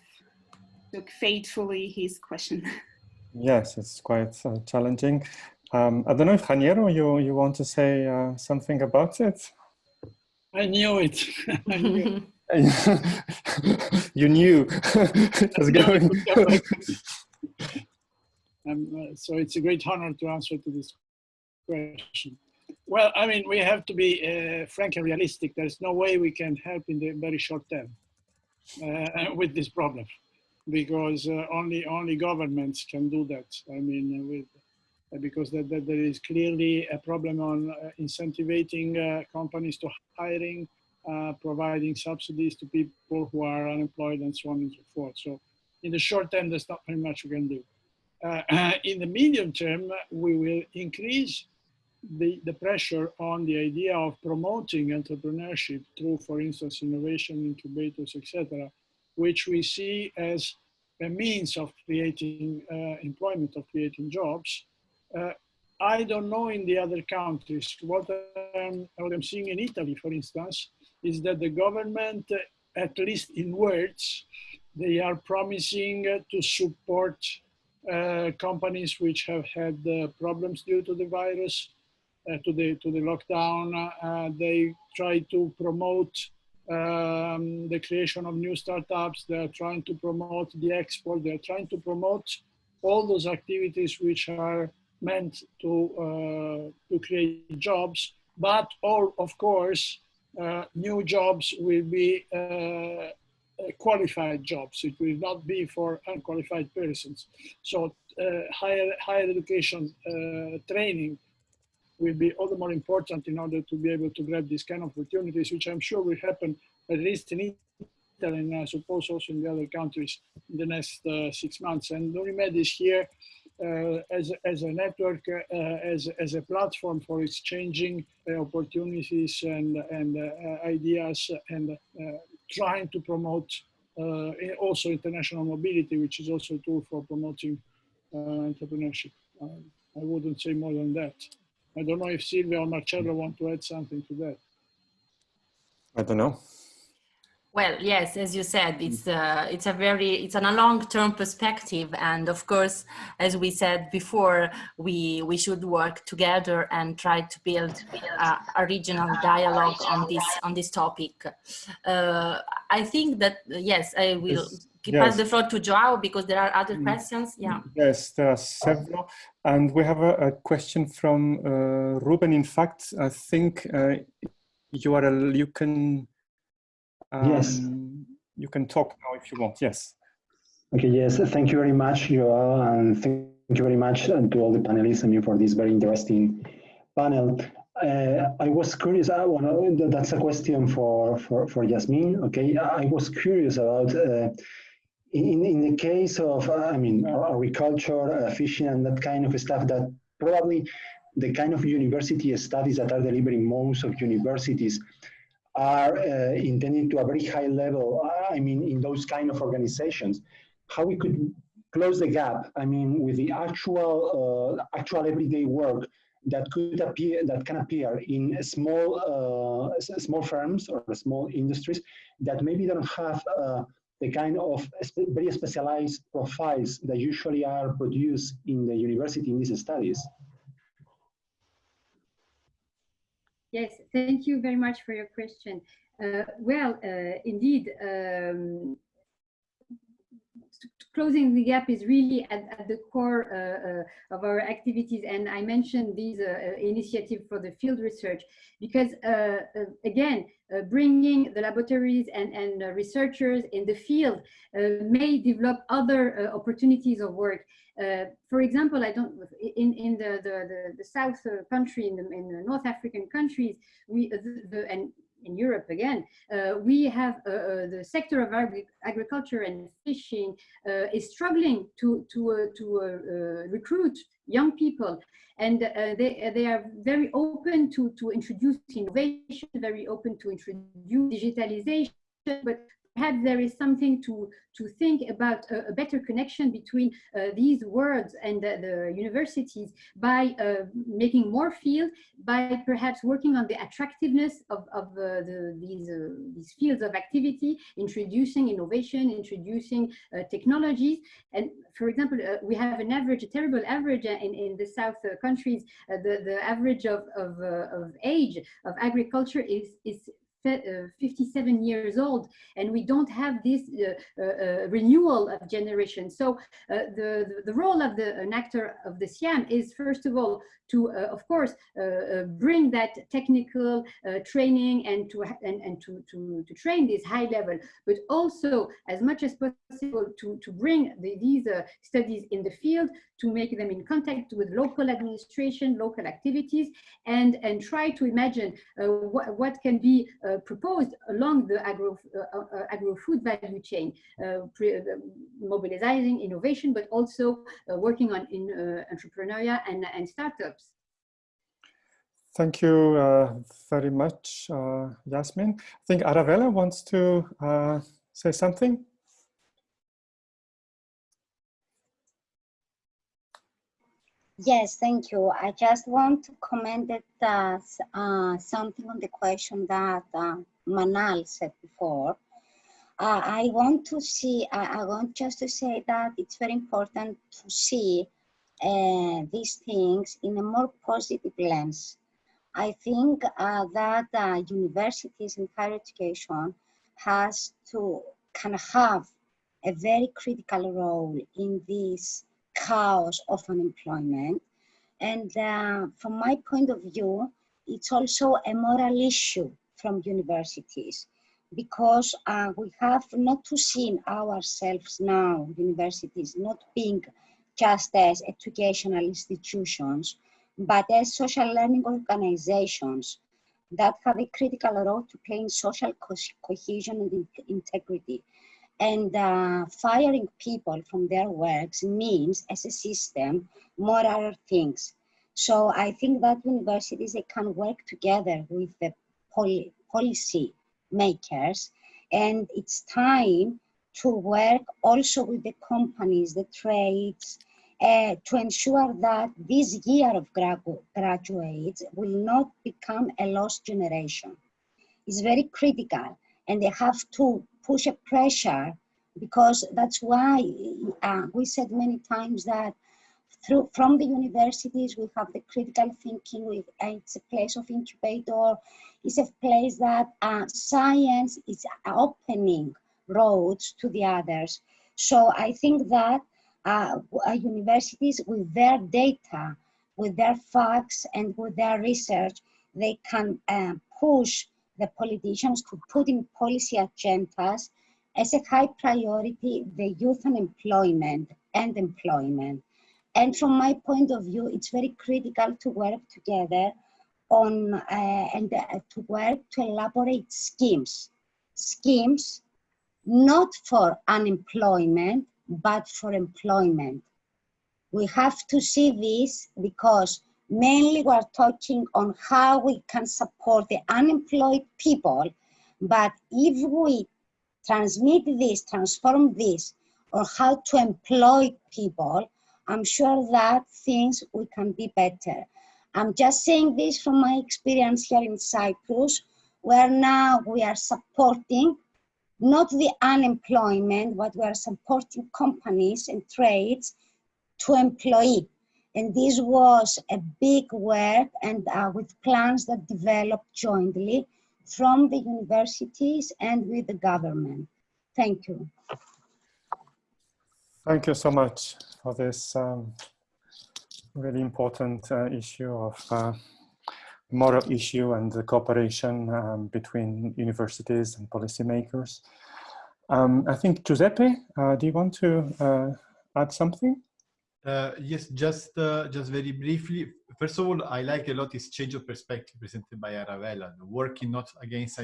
took faithfully his question. Yes, it's quite uh, challenging. Um, I don't know if Janiero, you, you want to say uh, something about it? I knew it. I knew you knew it was going. Um, uh, so it's a great honor to answer to this Well, I mean, we have to be uh, frank and realistic. There's no way we can help in the very short term uh, with this problem, because uh, only only governments can do that. I mean, uh, with uh, because that, that there is clearly a problem on uh, incentivizing uh, companies to hiring, uh, providing subsidies to people who are unemployed, and so on and so forth. So, in the short term, there's not very much we can do. Uh, in the medium term, we will increase the, the pressure on the idea of promoting entrepreneurship through, for instance, innovation incubators, etc., which we see as a means of creating uh, employment, of creating jobs. Uh, I don't know in the other countries. What, um, what I'm seeing in Italy, for instance, is that the government, uh, at least in words, they are promising to support uh, companies which have had uh, problems due to the virus, to the to the lockdown. Uh, they try to promote um, the creation of new startups. They are trying to promote the export. They are trying to promote all those activities which are meant to uh, to create jobs. But all, of course, uh, new jobs will be uh, qualified jobs. It will not be for unqualified persons. So uh, higher, higher education uh, training will be all the more important in order to be able to grab these kind of opportunities, which I'm sure will happen at least in Italy and I suppose also in the other countries in the next uh, six months. And UNIMED is here uh, as, as a network, uh, as, as a platform for exchanging uh, opportunities and, and uh, ideas and uh, trying to promote also international mobility, which is also a tool for promoting entrepreneurship. Uh, I wouldn't say more than that. I don't know if Silvia or Marcello want to add something to that. I don't know. Well, yes, as you said, it's uh, it's a very it's on a long-term perspective, and of course, as we said before, we we should work together and try to build uh, a regional dialogue on this on this topic. Uh, I think that yes, I will Yes, pass the floor to Joao because there are other Mm. questions. Yeah. Yes, there are several. And we have a, a question from uh, Ruben. In fact, I think uh, you are a, you can Yes. um, you can talk now if you want. Yes. Okay, yes, thank you very much, Joao, and thank you very much uh, to all the panelists, I mean, for this very interesting panel. Uh, I was curious, I wanna, that's a question for, for, for Yasmin, okay? I was curious about, uh, in, in the case of, uh, I mean, agriculture, uh, fishing, and that kind of stuff, that probably the kind of university studies that are delivering most of universities are uh, intended to a very high level, uh, I mean, in those kind of organizations, how we could close the gap, I mean, with the actual, uh, actual everyday work that could appear that can appear in small uh, small firms or small industries that maybe don't have uh, the kind of very specialized profiles that usually are produced in the university in these studies. Yes, thank you very much for your question. Uh, well, uh, indeed, um, closing the gap is really at, at the core uh, uh, of our activities. And I mentioned these uh, initiative for the field research because, again, bringing the laboratories and, and researchers in the field may develop other opportunities of work. Uh, for example, I don't in in the the the, the south uh, country in the in the North African countries, we the, the and in Europe again, uh, we have uh, uh, the sector of agri agriculture and fishing uh, is struggling to to uh, to uh, recruit young people, and they they are very open to to introduce innovation, very open to introduce digitalization, but perhaps there is something to, to think about a, a better connection between uh, these worlds and the, the universities by uh, making more field, by perhaps working on the attractiveness of, of uh, the, these, uh, these fields of activity, introducing innovation, introducing uh, technologies. And for example, uh, we have an average, a terrible average in, in the South countries, the, the average of, of, of age of agriculture is, is 57 years old and we don't have this uh, uh, renewal of generation. So the, the role of the, an actor of the CIHEAM is first of all to, of course, bring that technical training and to and, and to, to, to train this high level, but also as much as possible to, to bring the, these studies in the field, to make them in contact with local administration, local activities, and, and try to imagine uh, what, what can be uh, proposed along the agro, uh, uh agro-food value chain, uh, mobilizing innovation, but also uh, working on in and, and startups. Thank you uh, very much, uh, Yasmin. I think Arabella wants to uh, say something. Yes, thank you. I just want to comment that uh, something on the question that uh, Manal said before. Uh, I want to see, I want just to say that it's very important to see uh, these things in a more positive lens. I think uh, that uh, universities and higher education has to of have a very critical role in this chaos of unemployment. And uh, from my point of view, it's also a moral issue from universities because uh, we have not to see ourselves now, universities, not being just as educational institutions, but as social learning organizations that have a critical role to play in social co cohesion and in integrity. And uh, firing people from their works means, as a system, more other things. So I think that universities they can work together with the poli policy makers, and it's time to work also with the companies, the trades, uh, to ensure that this year of graduates will not become a lost generation. It's very critical, and they have to push a pressure because that's why uh, we said many times that through from the universities we have the critical thinking uh, it's a place of incubator. It's a place that uh, science is opening roads to the others. So i think that uh, uh universities with their data with their facts and with their research they can uh, push the politicians to put in policy agendas as a high priority the youth unemployment and employment. And from my point of view, it's very critical to work together on uh, and uh, to work to elaborate schemes. Schemes not for unemployment, but for employment. We have to see this because mainly we're talking on how we can support the unemployed people. But if we transmit this, transform this, or how to employ people, I'm sure that things we can be better. I'm just saying this from my experience here in Cyprus, where now we are supporting not the unemployment, but we are supporting companies and trades to employ. And this was a big work and uh, with plans that developed jointly from the universities and with the government. Thank you. Thank you so much for this um, really important uh, issue of uh, moral issue and the cooperation um, between universities and policymakers. Um, I think Giuseppe, uh, do you want to uh, add something? Uh, yes, just uh, just very briefly. First of all, I like a lot this change of perspective presented by Arabella, working not against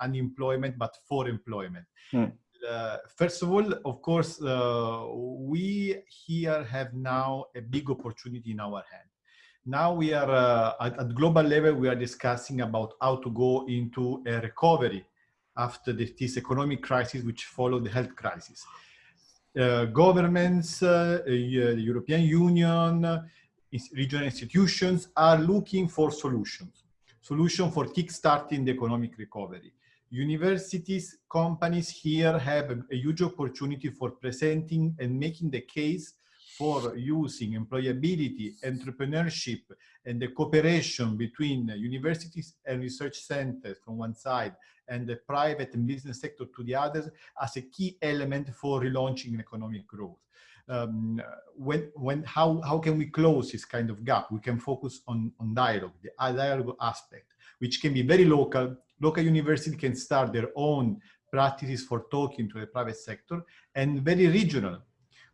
unemployment but for employment. Hmm. Uh, first of all, of course, uh, we here have now a big opportunity in our hand. Now we are uh, at, at, global level, we are discussing about how to go into a recovery after this economic crisis which followed the health crisis. Uh, governments, uh, the European Union, regional institutions are looking for solutions, solution for kickstarting the economic recovery. Universities, companies here have a, a, huge opportunity for presenting and making the case for using employability, entrepreneurship, and the cooperation between universities and research centers from one side and the private and business sector to the others as a key element for relaunching economic growth. Um, when, when, how, how can we close this kind of gap? We can focus on, on dialogue, the dialogue aspect, which can be very local, local university can start their own practices for talking to the private sector and very regional,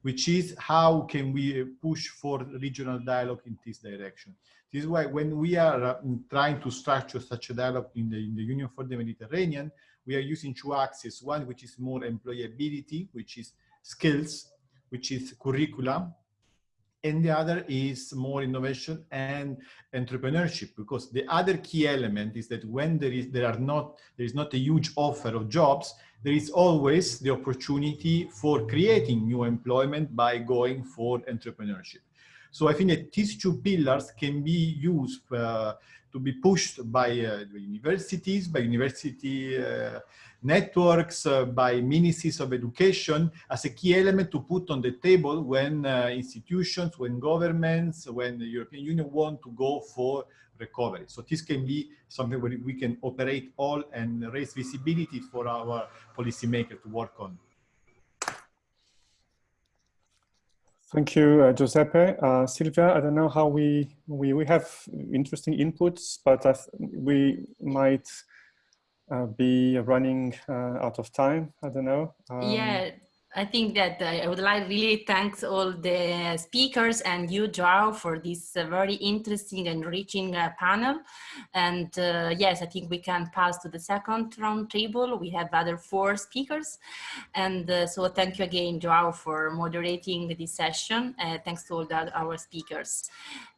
which is how can we push for regional dialogue in this direction. This is why when we are uh, trying to structure such a dialogue in the, in the Union for the Mediterranean, we are using two axes, one which is more employability, which is skills, which is curriculum, and the other is more innovation and entrepreneurship because the other key element is that when there is there are not there is not a huge offer of jobs there is always the opportunity for creating new employment by going for entrepreneurship so i think that these two pillars can be used uh, to be pushed by uh, universities by university uh, networks by ministries of education as a key element to put on the table when institutions, when governments, when the European Union want to go for recovery. So this can be something where we can operate all and raise visibility for our policymakers to work on. Thank you, uh, Giuseppe. Uh, Silvia, I don't know how we, we, we have interesting inputs, but we might uh, be running uh, out of time. I don't know. Um, yeah, I think that uh, I would like really thanks all the speakers and you, Joao, for this uh, very interesting and enriching uh, panel. And uh, yes, I think we can pass to the second round table. We have other four speakers. And uh, so thank you again, Joao, for moderating this session. Uh, thanks to all the, our speakers.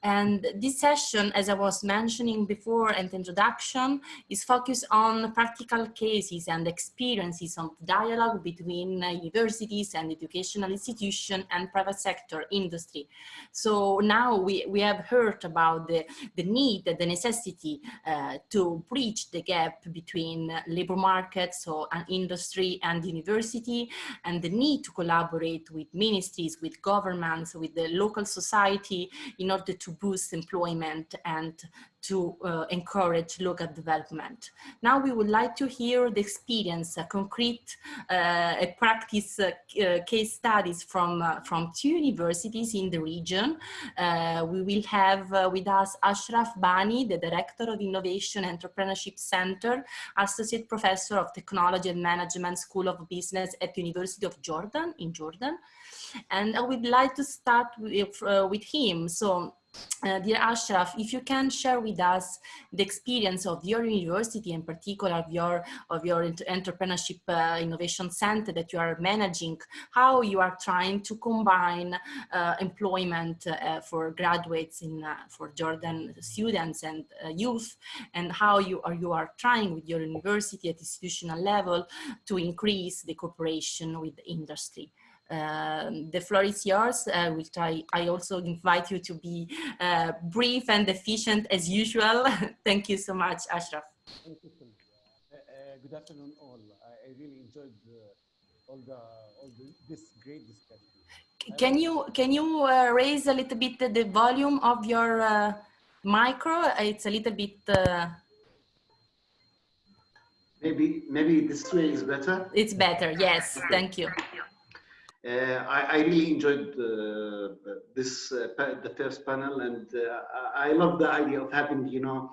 And this session, as I was mentioning before the introduction, is focused on practical cases and experiences of dialogue between universities and educational institutions and private sector industry. So now we, we have heard about the, the need, the necessity uh, to bridge the gap between labor markets, so an industry and university, and the need to collaborate with ministries, with governments, with the local society in order to boost employment and to uh, encourage local development. Now we would like to hear the experience, a concrete uh, a practice uh, uh case studies from, uh, from two universities in the region. Uh, we will have with us Ashraf Bani, the Director of Innovation Entrepreneurship Center, Associate Professor of Technology and Management School of Business at University of Jordan in Jordan. And I would like to start with, with him. So uh, dear Ashraf, if you can share with us the experience of your university, in particular of your of your entrepreneurship uh, innovation center that you are managing, how you are trying to combine uh, employment uh, for graduates in uh, for Jordan students and uh, youth, and how you are you are trying with your university at institutional level to increase the cooperation with industry. Um, the floor is yours, uh, which I, I also invite you to be uh, brief and efficient as usual. Thank you so much, Ashraf. Thank you. Uh, uh, good afternoon, all. I, I really enjoyed uh, all the all the, this great discussion. Can you can you uh, raise a little bit the volume of your uh, micro? It's a little bit. Uh, maybe maybe this way is better. It's better. Yes. Thank you. Uh, I, I, really enjoyed uh, this uh, the first panel, and I love the idea of having you know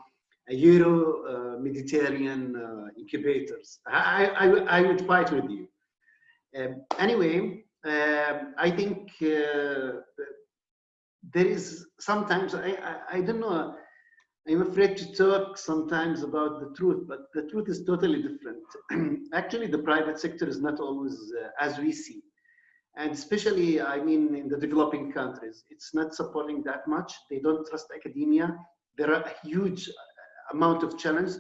a Euro Mediterranean incubators. I, I I would fight with you. Um, anyway, um, I think there is sometimes I, I I don't know. I'm afraid to talk sometimes about the truth, but the truth is totally different. Actually, the private sector is not always uh, as we see and especially i mean in the developing countries it's not supporting that much. They don't trust academia. There are a huge amount of challenge.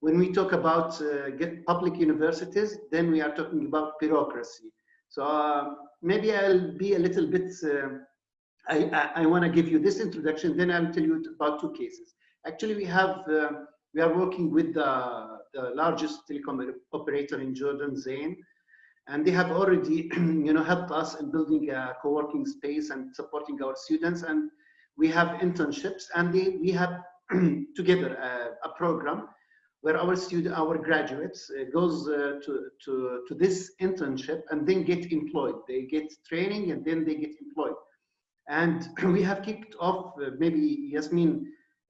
When we talk about uh, public universities then we are talking about bureaucracy. So uh, maybe i'll be a little bit uh, i i, I want to give you this introduction then i'll tell you about two cases. Actually we have uh, we are working with the, the largest telecom operator in jordan zain and they have already you know helped us in building a co-working space and supporting our students. And we have internships and they, we have together a, a, program where our student our graduates uh, goes uh, to, to to this internship and then get employed. They get training and then they get employed. And we have kicked off uh, maybe yasmin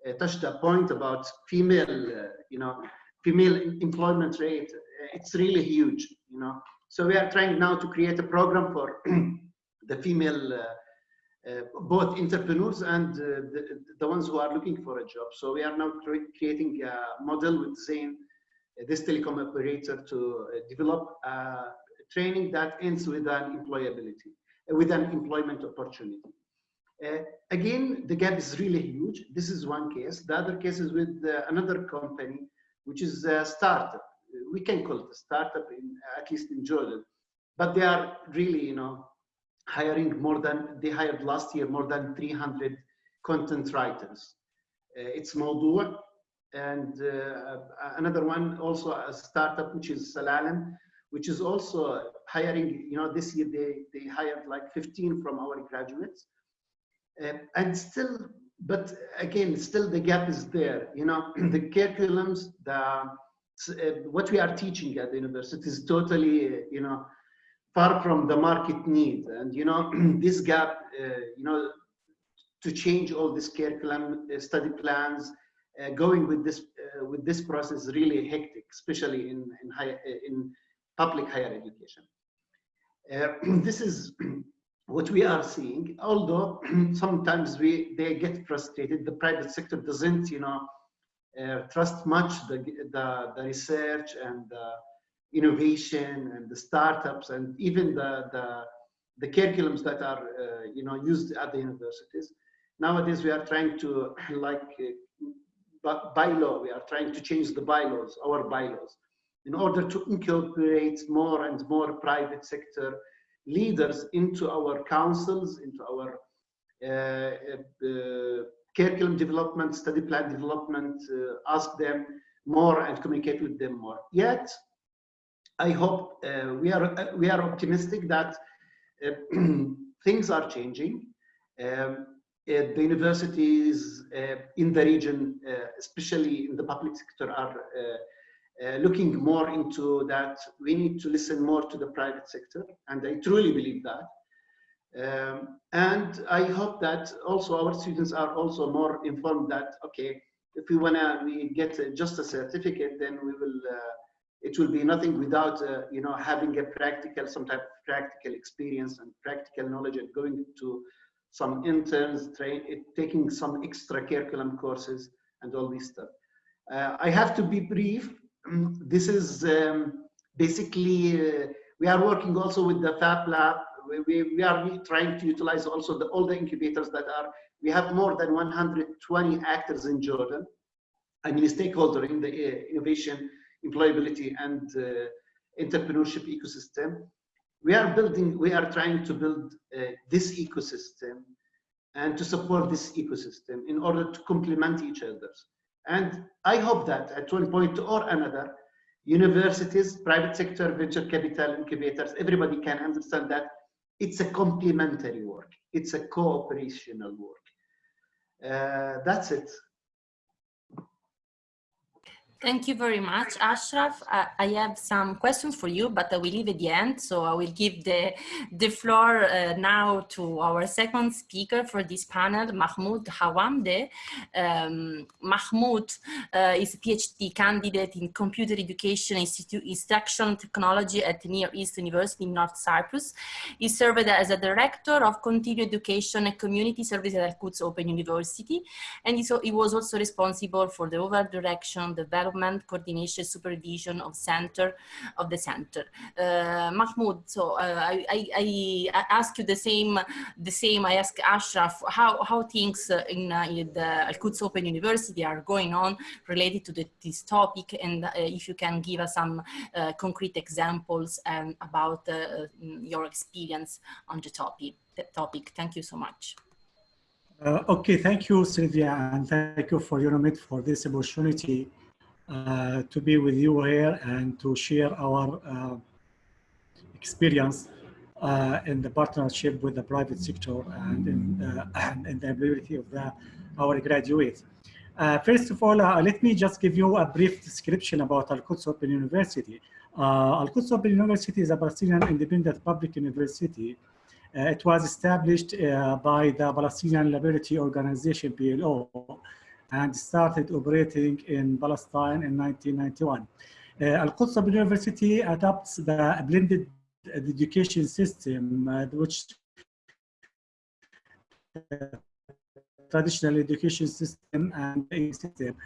uh, touched a point about female uh, you know female employment rate. It's really huge you know so we are trying now to create a program for the female, uh, uh, both entrepreneurs and uh, the, the ones who are looking for a job. So we are now creating a model with Zain, uh, this telecom operator, to uh, develop training that ends with an employability, uh, with an employment opportunity. again, the gap is really huge. This is one case. The other case is with another company, which is a startup we can call it a startup in at least in Jordan, but they are really, you know, hiring more than they hired last year more than 300 content writers. Uh, it's Mawdoo3, and uh, another one also a startup which is Salalam, which is also hiring. You know, this year they they hired like 15 from our graduates, uh, and still, but again, still the gap is there. You know, the curriculums, the what we are teaching at the university is totally, you know, far from the market need. And, you know, this gap, uh, you know, to change all this curriculum, uh, study plans, uh, going with this uh, with this process really hectic, especially in in high, in public higher education. this is what we are seeing. Although sometimes we they get frustrated, the private sector doesn't, you know, uh, trust much the, the, the research and the innovation and the startups and even the, the, the curriculums that are uh, you know used at the universities. Nowadays we are trying to like uh, bylaw, we are trying to change the bylaws, our bylaws, in order to incorporate more and more private sector leaders into our councils, into our uh, uh, curriculum development, study plan development, uh, ask them more and communicate with them more. Yet, I hope uh, we are uh, we are optimistic that uh, things are changing. Um, uh, the universities uh, in the region, especially in the public sector, are looking more into that. We need to listen more to the private sector, and I truly believe that. Um, and I hope that also our students are also more informed that, okay, if we wanna we get just a certificate, then we will, uh, it will be nothing without, uh, you know, having a practical, some type of practical experience and practical knowledge and going to some interns, train, taking some extra curriculum courses and all this stuff. Uh, I have to be brief. This is um, basically, uh, we are working also with the Fab Lab we, we are trying to utilize also the, all the incubators that are, we have more than 120 actors in Jordan. I mean, stakeholder in the uh, innovation, employability, and uh, entrepreneurship ecosystem. we are building, we are trying to build uh, this ecosystem and to support this ecosystem in order to complement each other. And I hope that at one point or another, universities, private sector, venture capital incubators, everybody can understand that it's a complementary work. It's a cooperational work. Uh, that's it. Thank you very much, Ashraf. Uh, I have some questions for you, but I will leave at the end. So I will give the, the floor uh, now to our second speaker for this panel, Mahmoud Hawamde. Um, Mahmoud uh, is a PhD candidate in Computer Education Institute Instruction Technology at Near East University in North Cyprus. He served as a director of continuing education and community services at Al-Quds Open University. And he, so, he was also responsible for the overall direction, development, development, coordination, supervision of center of the center. Uh, Mahmoud, so uh, I, I, I, ask you the same, the same. I ask Ashraf how how things uh, in, uh, in the Al Quds Open University are going on related to the, this topic, and if you can give us some concrete examples and about your experience on the topic. The topic. Thank you so much. Uh, okay, thank you, Sylvia, and thank you for your omit for this opportunity uh, to be with you here and to share our uh, experience uh, in the partnership with the private sector and in, the, and in the ability of the, our graduates. Uh, first of all, uh, let me just give you a brief description about Al-Quds Open University. Al-Quds Open University is a Palestinian independent public university. it was established by the Palestinian Liberty Organization, PLO, and started operating in Palestine in 1991. Uh, Al-Quds University adopts the blended education system, uh, which uh, traditional education system and system.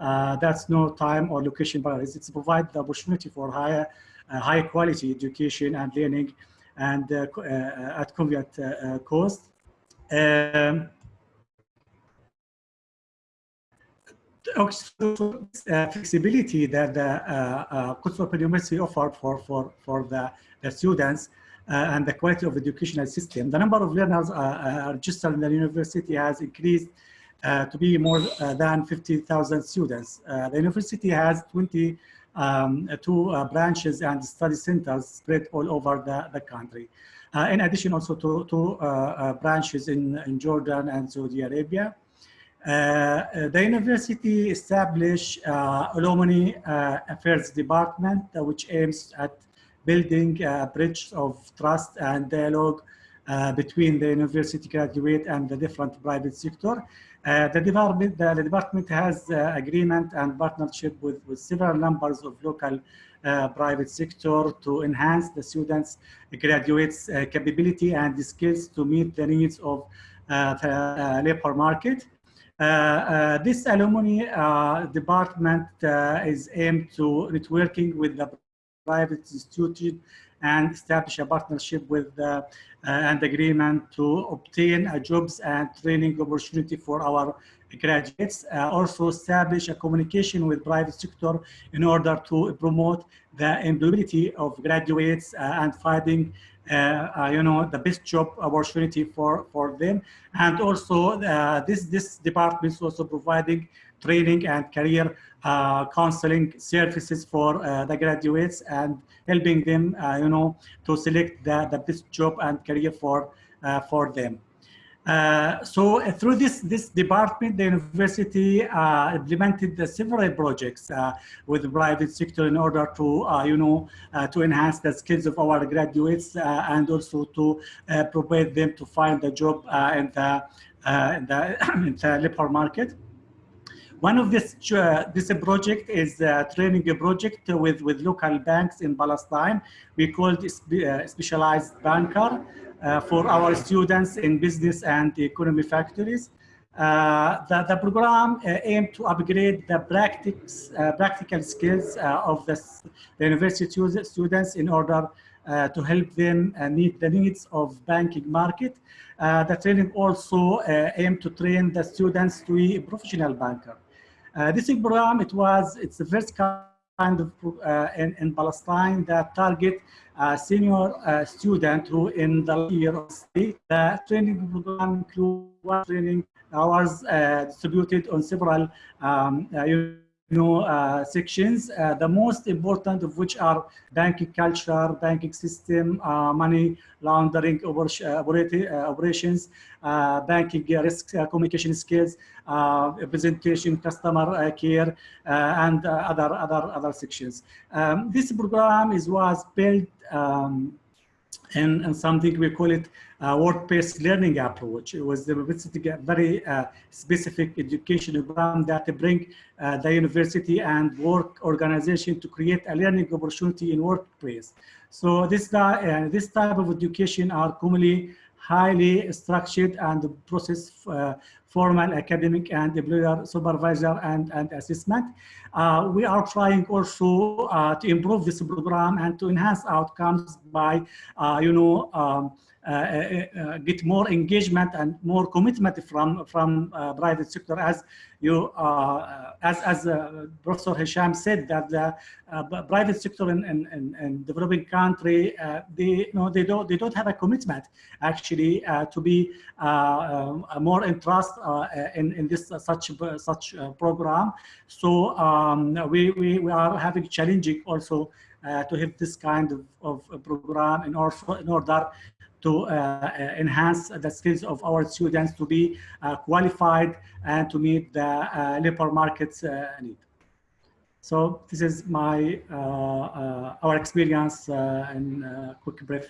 Uh, that's no time or location barriers. It's provide the opportunity for higher, uh, high quality education and learning and uh, uh at convenient uh, cost. Um, uh, flexibility that the uh, uh, Open University offered for, for, for the, the students uh, and the quality of educational system. The number of learners uh, registered in the university has increased to be more than 50,000 students. the university has 22 um, branches and study centers spread all over the, the country. in addition also to, to branches in, in Jordan and Saudi Arabia. Uh, uh, the university established uh, alumni affairs department, which aims at building a bridge of trust and dialogue uh, between the university graduate and the different private sector. Uh, the, department, the, the, department has uh, agreement and partnership with, with several numbers of local private sector to enhance the students' graduates' capability and skills to meet the needs of the labor market. Uh, uh, this alumni uh, department is aimed to networking with the private institution and establish a partnership with uh, and agreement to obtain a jobs and training opportunity for our graduates. Uh, also establish a communication with private sector in order to promote the employability of graduates uh, and finding you know, the best job opportunity for, for them. And also uh, this, this department is also providing training and career uh, counseling services for uh, the graduates and helping them, uh, you know, to select the, the best job and career for, for them. Uh, so uh, through this this department, the university uh, implemented several projects uh, with the private sector in order to uh, you know to enhance the skills of our graduates and also to prepare them to find a job in the, in the, the labor market. One of this this project is a training project with with local banks in Palestine. We called it specialized banker. Uh, for our students in business and economy factories. Uh, the, the program uh, aimed to upgrade the uh, practical skills uh, of the, the, university students in order uh, to help them meet the needs of banking market. the training also aimed to train the students to be a professional banker. this program, it was, it's first uh, in, in Palestine that target uh, senior uh, student who in the year of. The training program includes training hours uh, distributed on several um, uh, you know, uh, sections, uh, the most important of which are banking culture, banking system, uh, money laundering operations, banking risk communication skills, presentation, customer care, and other, other, other sections. Um, this program is, was built um, and, and something we call it uh, work-based learning approach. It was a very uh, specific education program that bring uh, the university and work organization to create a learning opportunity in workplace. So this, uh, this type of education are commonly highly structured and process uh, formal academic and employer supervisor and, and assessment. Uh, we are trying also uh, to improve this program and to enhance outcomes by, uh, you know, um, Uh, uh, uh, get more engagement and more commitment from from private sector as you as as Professor Hisham said that the private sector in, in, in, developing country they you know they don't they don't have a commitment actually to be more interest in in this such such program. So um, we, we we are having challenging also uh, to have this kind of, of program in order, in order to uh, uh, enhance the skills of our students to be uh, qualified and to meet the labor market's need. So this is my our experience in quick brief.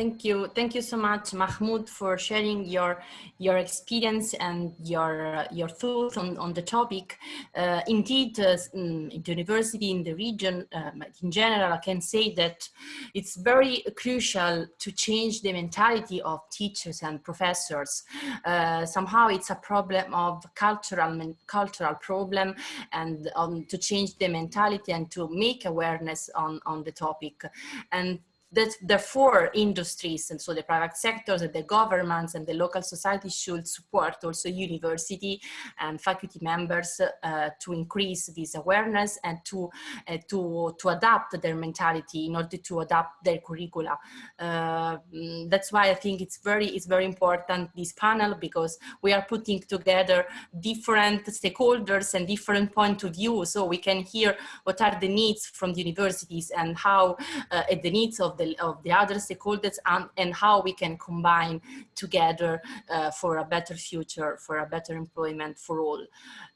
Thank you. Thank you so much, Mahmoud, for sharing your your experience and your your thoughts on, on the topic. Uh, indeed, uh, mm, in the university, in the region, uh, in general, I can say that it's very crucial to change the mentality of teachers and professors. Uh, somehow it's a problem of cultural cultural problem and um, to change the mentality and to make awareness on, on the topic. And that therefore industries and so the private sectors and the governments and the local society should support also university and faculty members uh, to increase this awareness and to uh, to to adapt their mentality in order to adapt their curricula. Uh, that's why i think it's very it's very important this panel because we are putting together different stakeholders and different point of view so we can hear what are the needs from the universities and how uh, the needs of the, of the other stakeholders and, and how we can combine together uh, for a better future, for a better employment for all.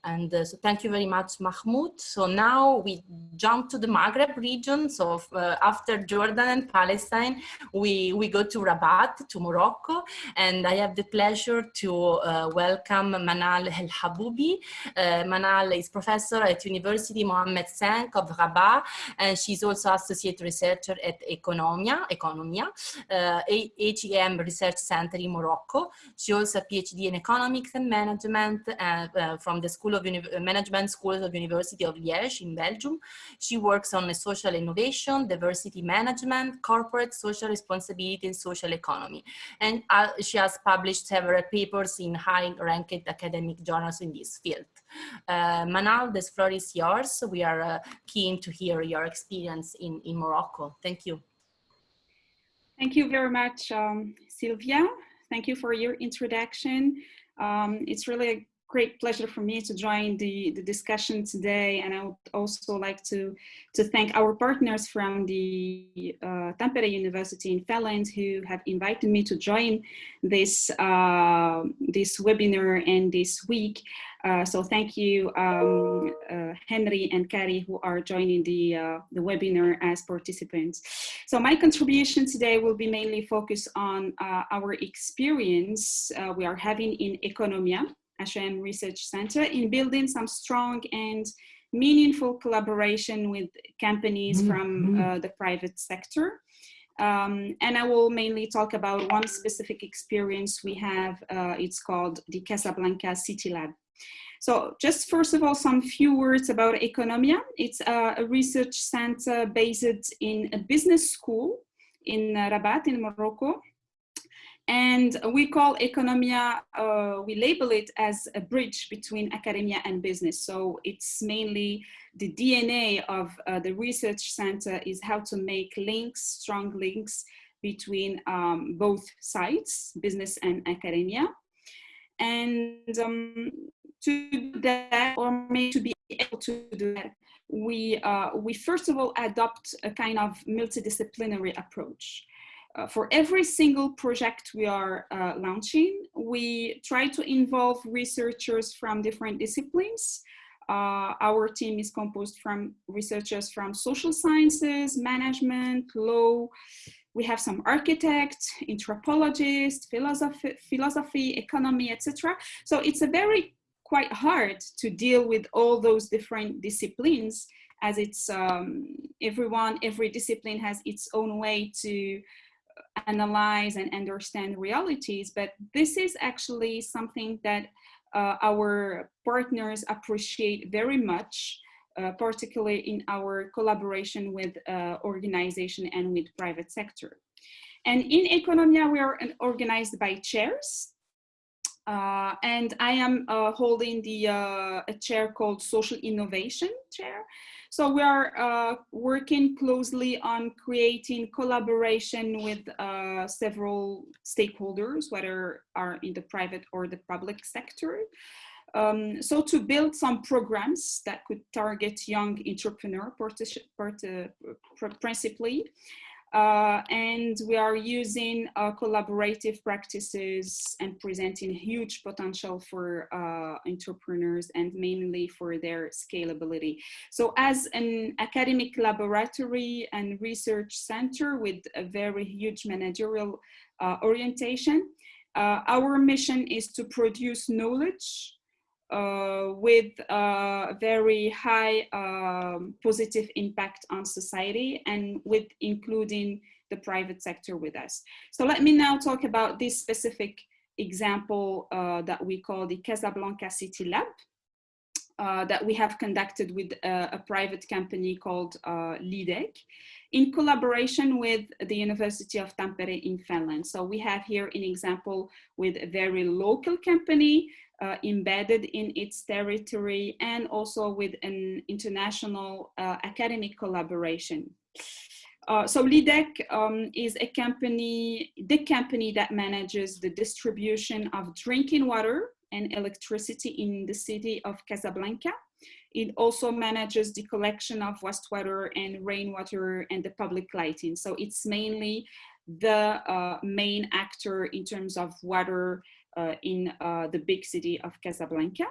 And uh, so thank you very much, Mahmoud. So now we jump to the Maghreb region. So uh, after Jordan and Palestine, we, we go to Rabat, to Morocco. And I have the pleasure to uh, welcome Manal El Haboubi. Uh, Manal is professor at University Mohammed V of Rabat. And she's also associate researcher at Economia, Economia uh, HEM Research Center in Morocco. She also a PhD in economics and management uh, from the School of Uni Management School of University of Liège in Belgium. She works on social innovation, diversity management, corporate social responsibility and social economy. And uh, she has published several papers in high-ranked academic journals in this field. Uh, Manal, the floor is yours. We are uh, keen to hear your experience in, in Morocco. Thank you. Thank you very much, um, Sylvia. Thank you for your introduction. Um, it's really a great pleasure for me to join the, the discussion today. And I would also like to, to thank our partners from the uh, Tampere University in Finland who have invited me to join this, uh, this webinar and this week. Uh, so thank you, um, uh, Henry and Carrie, who are joining the, uh, the webinar as participants. So my contribution today will be mainly focused on uh, our experience we are having in Economia, HEM Research Center in building some strong and meaningful collaboration with companies mm -hmm. from mm-hmm. uh, the private sector. Um, and I will mainly talk about one specific experience we have. Uh, it's called the Casablanca City Lab. So just first of all, some few words about Economia. It's uh, a research center based in a business school in Rabat in Morocco. And we call Economia, uh, we label it as a bridge between academia and business. So it's mainly the DNA of uh, the research center is how to make links, strong links between um, both sides, business and academia. And um, to do that, or maybe to be able to do that, we, uh, we first of all adopt a kind of multidisciplinary approach. Uh, for every single project we are uh, launching, we try to involve researchers from different disciplines. Uh, our team is composed from researchers from social sciences, management, law. We have some architects, anthropologists, philosophy, philosophy economy, etc. So it's a very quite hard to deal with all those different disciplines as it's um, everyone, every discipline has its own way to analyze and understand realities, but this is actually something that uh, our partners appreciate very much, uh, particularly in our collaboration with uh, organization and with private sector. And in Economia, we are organized by chairs. Uh, and I am uh, holding the uh, a chair called Social Innovation Chair. So we are uh, working closely on creating collaboration with uh, several stakeholders, whether are in the private or the public sector. Um, so to build some programs that could target young entrepreneur part, uh, principally, uh, and we are using uh, collaborative practices and presenting huge potential for uh, entrepreneurs and mainly for their scalability. So as an academic laboratory and research center with a very huge managerial uh, orientation, uh, our mission is to produce knowledge with a very high um, positive impact on society and with including the private sector with us. So let me now talk about this specific example uh, that we call the Casablanca City Lab. Uh, that we have conducted with a, a private company called uh, LYDEC in collaboration with the University of Tampere in Finland. So we have here an example with a very local company uh, embedded in its territory and also with an international uh, academic collaboration. Uh, so LYDEC um, is a company, the company that manages the distribution of drinking water and electricity in the city of Casablanca. It also manages the collection of wastewater and rainwater and the public lighting. So it's mainly the uh, main actor in terms of water in uh, the big city of Casablanca.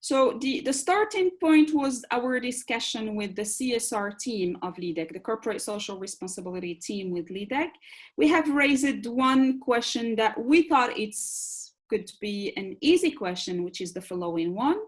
So the, the starting point was our discussion with the CSR team of LYDEC, the corporate social responsibility team with LYDEC. We have raised one question that we thought it's could be an easy question, which is the following one.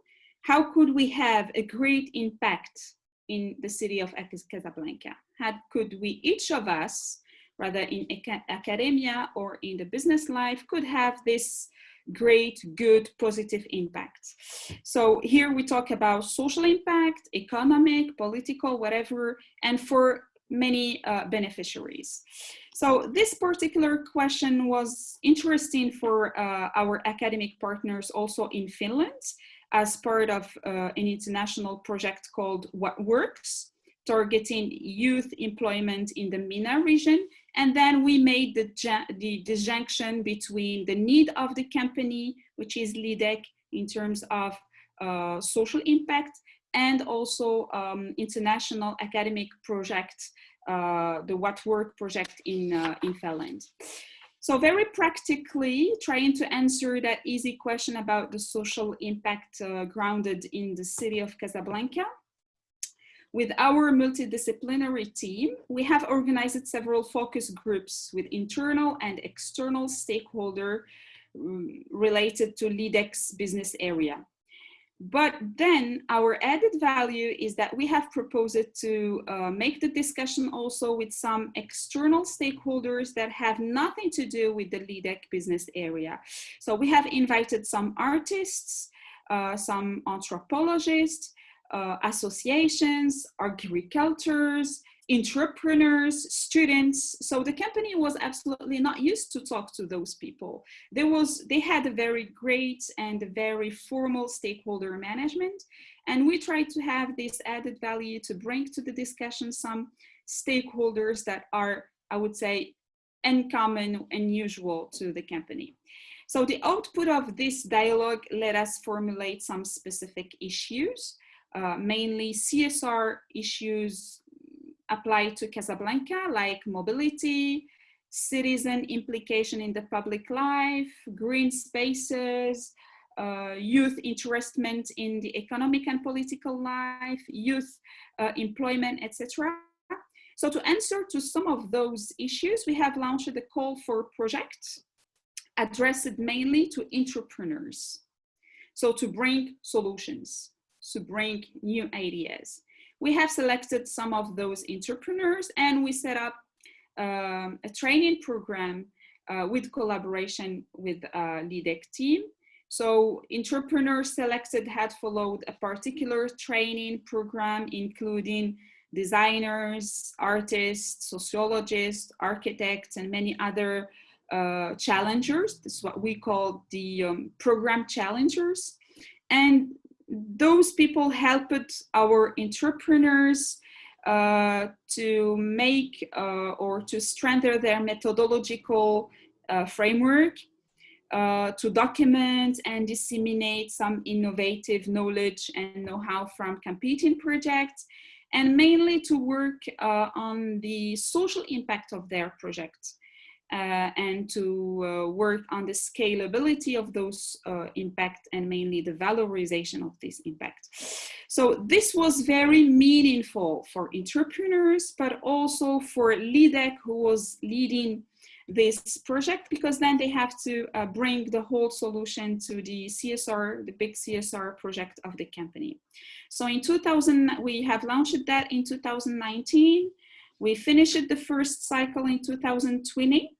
How could we have a great impact in the city of Casablanca? How could we, each of us, rather in academia or in the business life could have this great, good, positive impact. So here we talk about social impact, economic, political, whatever, and for many uh, beneficiaries. So this particular question was interesting for uh, our academic partners also in Finland as part of uh, an international project called What Works, targeting youth employment in the MENA region and then we made the, the disjunction between the need of the company, which is LYDEC in terms of uh, social impact, and also um, international academic project, uh, the What Work project in, uh, in Finland. So very practically trying to answer that easy question about the social impact uh, grounded in the city of Casablanca. With our multidisciplinary team, we have organized several focus groups with internal and external stakeholder um, related to LYDEC's business area. But then our added value is that we have proposed to uh, make the discussion also with some external stakeholders that have nothing to do with the LYDEC business area. So we have invited some artists, uh, some anthropologists, uh, associations, agricultors, entrepreneurs, students. So the company was absolutely not used to talk to those people. There was, they had a very great and very formal stakeholder management. And we tried to have this added value to bring to the discussion some stakeholders that are, I would say, uncommon, unusual to the company. So the output of this dialogue let us formulate some specific issues, uh, mainly CSR issues apply to Casablanca, like mobility, citizen implication in the public life, green spaces, uh, youth interestment in the economic and political life, youth uh, employment, etc. So to answer to some of those issues, we have launched a call for projects addressed mainly to entrepreneurs. So to bring solutions, to bring new ideas. We have selected some of those entrepreneurs and we set up um, a training program uh, with collaboration with uh, LYDEC team. So entrepreneurs selected had followed a particular training program, including designers, artists, sociologists, architects, and many other uh, challengers. This is what we call the um, program challengers. And those people helped our entrepreneurs uh, to make uh, or to strengthen their methodological uh, framework, uh, to document and disseminate some innovative knowledge and know-how from competing projects, and mainly to work uh, on the social impact of their projects uh, and to uh, work on the scalability of those uh, impact and mainly the valorization of this impact. So this was very meaningful for entrepreneurs, but also for LYDEC who was leading this project because then they have to uh, bring the whole solution to the CSR, the big CSR project of the company. So in 2000, we have launched that in 2019. We finished the first cycle in 2020.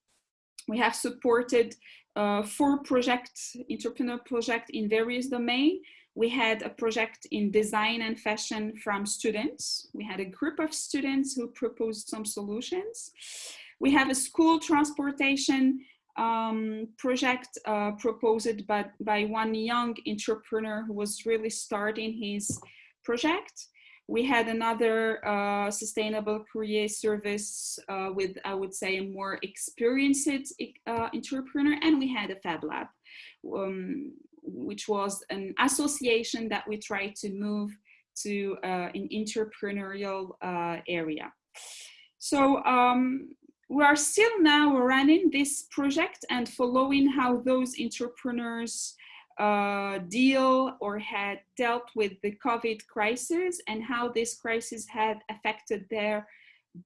We have supported uh, four projects, entrepreneur project in various domains. We had a project in design and fashion from students. We had a group of students who proposed some solutions. We have a school transportation um, project uh, proposed by, by one young entrepreneur who was really starting his project. We had another uh, sustainable courier service uh, with, I would say, a more experienced uh, entrepreneur, and we had a Fab Lab, um, which was an association that we tried to move to uh, an entrepreneurial uh, area. So um, we are still now running this project and following how those entrepreneurs uh, deal or had dealt with the COVID crisis and how this crisis had affected their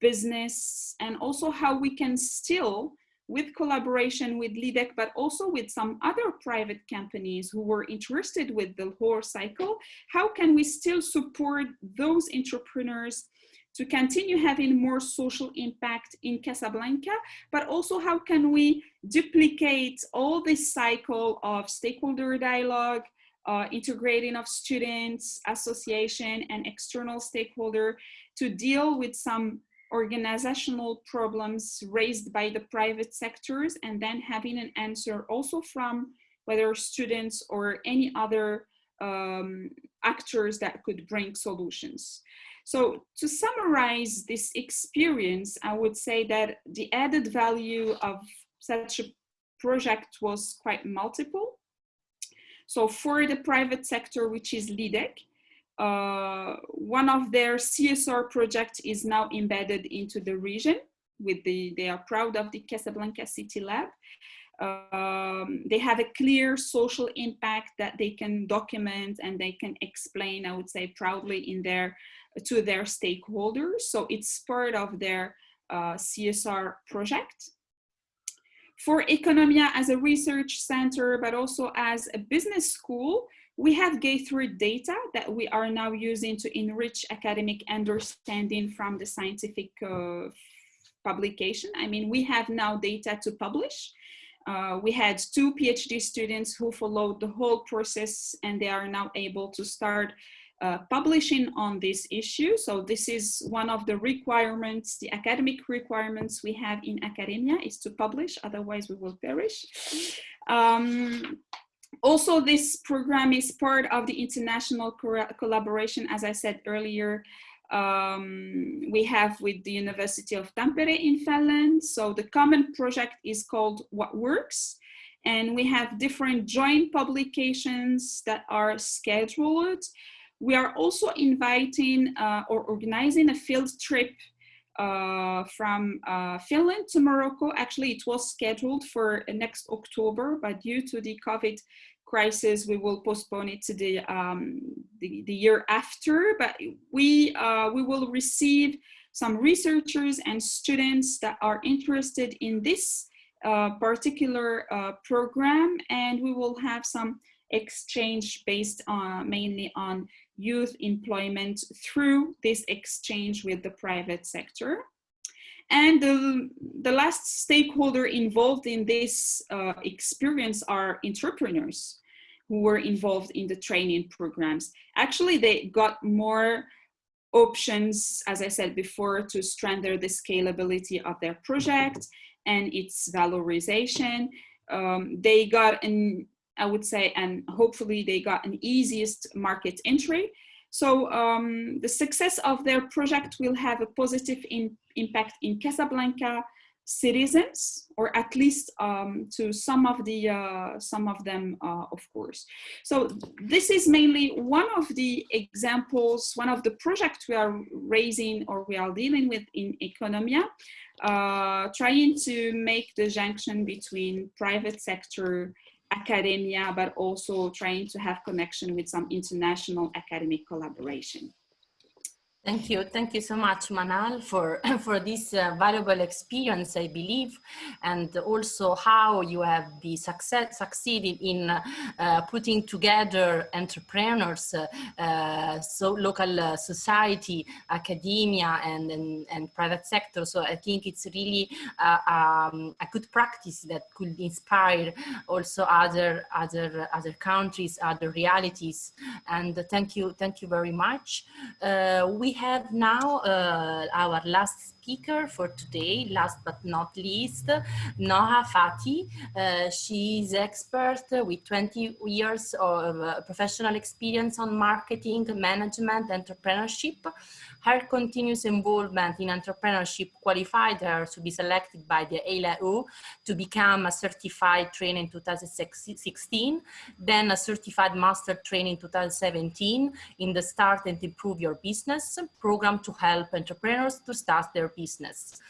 business and also how we can still with collaboration with LYDEC, but also with some other private companies who were interested with the whole cycle, how can we still support those entrepreneurs to continue having more social impact in Casablanca, but also how can we duplicate all this cycle of stakeholder dialogue, uh, integrating of students, association, and external stakeholder to deal with some organizational problems raised by the private sectors and then having an answer also from whether students or any other um, actors that could bring solutions. So to summarize this experience, I would say that the added value of such a project was quite multiple. So for the private sector, which is LYDEC, uh, one of their CSR projects is now embedded into the region with the, they are proud of the Casablanca City Lab. Um, they have a clear social impact that they can document and they can explain, I would say proudly in their to their stakeholders. So it's part of their uh, CSR project. For Economia as a research center, but also as a business school, we have gathered data that we are now using to enrich academic understanding from the scientific uh, publication. I mean, we have now data to publish. Uh, we had two PhD students who followed the whole process and they are now able to start uh, publishing on this issue. So this is one of the requirements, the academic requirements we have in academia is to publish, otherwise we will perish. Um, also, this program is part of the international collaboration, as I said earlier, um, we have with the University of Tampere in Finland. So the common project is called What Works. And we have different joint publications that are scheduled. We are also inviting uh, or organizing a field trip uh, from uh, Finland to Morocco. Actually, it was scheduled for next October, but due to the COVID crisis, we will postpone it to the, um, the, the, year after, but we, uh, we will receive some researchers and students that are interested in this uh, particular uh, program, and we will have some exchange based on mainly on youth employment through this exchange with the private sector. And the, the last stakeholder involved in this uh, experience are entrepreneurs who were involved in the training programs. Actually, they got more options, as I said before, to strengthen the scalability of their project and its valorization. Um, they got an, I would say, and hopefully they got an easiest market entry. So um, the success of their project will have a positive in, impact in Casablanca, citizens or at least um, to some of the uh, some of them uh, of course so this is mainly one of the examples one of the projects we are raising or we are dealing with in economia uh, trying to make the junction between private sector academia but also trying to have connection with some international academic collaboration Thank you. Thank you so much, Manal, for, for this uh, valuable experience, I believe, and also how you have be success, succeeded in uh, putting together entrepreneurs, uh, uh so local uh, society, academia, and, and, and, private sector. So I think it's really uh, um, a good practice that could inspire also other, other, other countries, other realities. And thank you, thank you very much. we have now uh, our last speaker for today, last but not least, Noha Fati. Uh, she is expert with 20 years of uh, professional experience on marketing, management, entrepreneurship. Her continuous involvement in entrepreneurship qualified her to be selected by the ILO to become a certified trainer in 2016, then a certified master trainer in 2017 in the Start and Improve Your Business program to help entrepreneurs to start their business.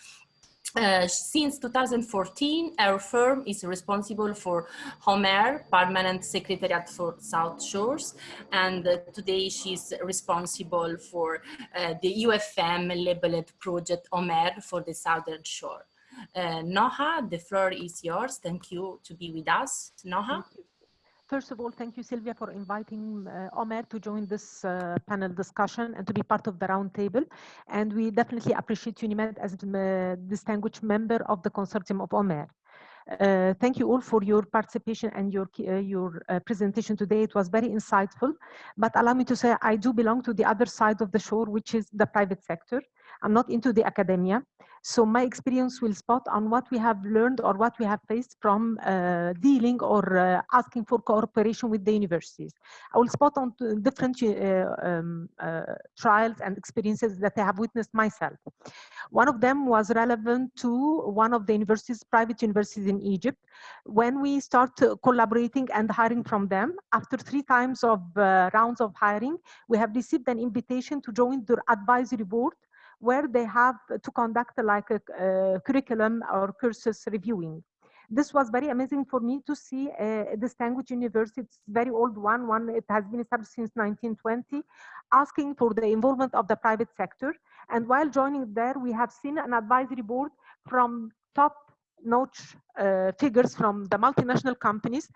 Uh, since 2014, our firm is responsible for Homer, Permanent Secretariat for South Shores, and uh, today she's responsible for uh, the UFM labeled project Homer for the Southern Shore. Uh, Noha, the floor is yours. Thank you to be with us. Noha. First of all, thank you, Sylvia, for inviting uh, Omer to join this uh, panel discussion and to be part of the roundtable. And we definitely appreciate UNIMED as a distinguished member of the consortium of Omer. Uh, thank you all for your participation and your uh, your uh, presentation today. It was very insightful. But allow me to say, I do belong to the other side of the shore, which is the private sector. I'm not into the academia. So my experience will spot on what we have learned or what we have faced from uh, dealing or uh, asking for cooperation with the universities. I will spot on different uh, um, uh, trials and experiences that I have witnessed myself. One of them was relevant to one of the universities, private universities in Egypt. When we start collaborating and hiring from them, after three times of uh, rounds of hiring, we have received an invitation to join their advisory board where they have to conduct like a, a curriculum or courses reviewing. This was very amazing for me to see uh, this language university, it's very old one, one it has been established since 1920, asking for the involvement of the private sector. And while joining there, we have seen an advisory board from top notch uh, figures from the multinational companies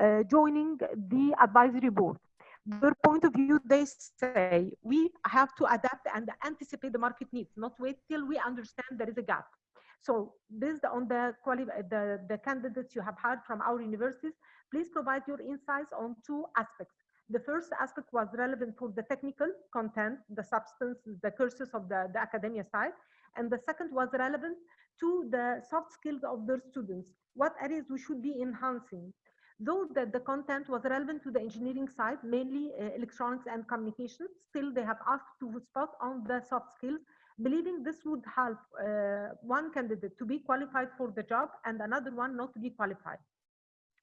uh, joining the advisory board their point of view, they say we have to adapt and anticipate the market needs, not wait till we understand there is a gap. So based on the, the, the candidates you have heard from our universities, please provide your insights on two aspects. The first aspect was relevant for the technical content, the substance, the courses of the, the academia side. And the second was relevant to the soft skills of their students, what areas we should be enhancing. Though that the content was relevant to the engineering side, mainly uh, electronics and communications, still they have asked to spot on the soft skills, believing this would help uh, one candidate to be qualified for the job and another one not to be qualified.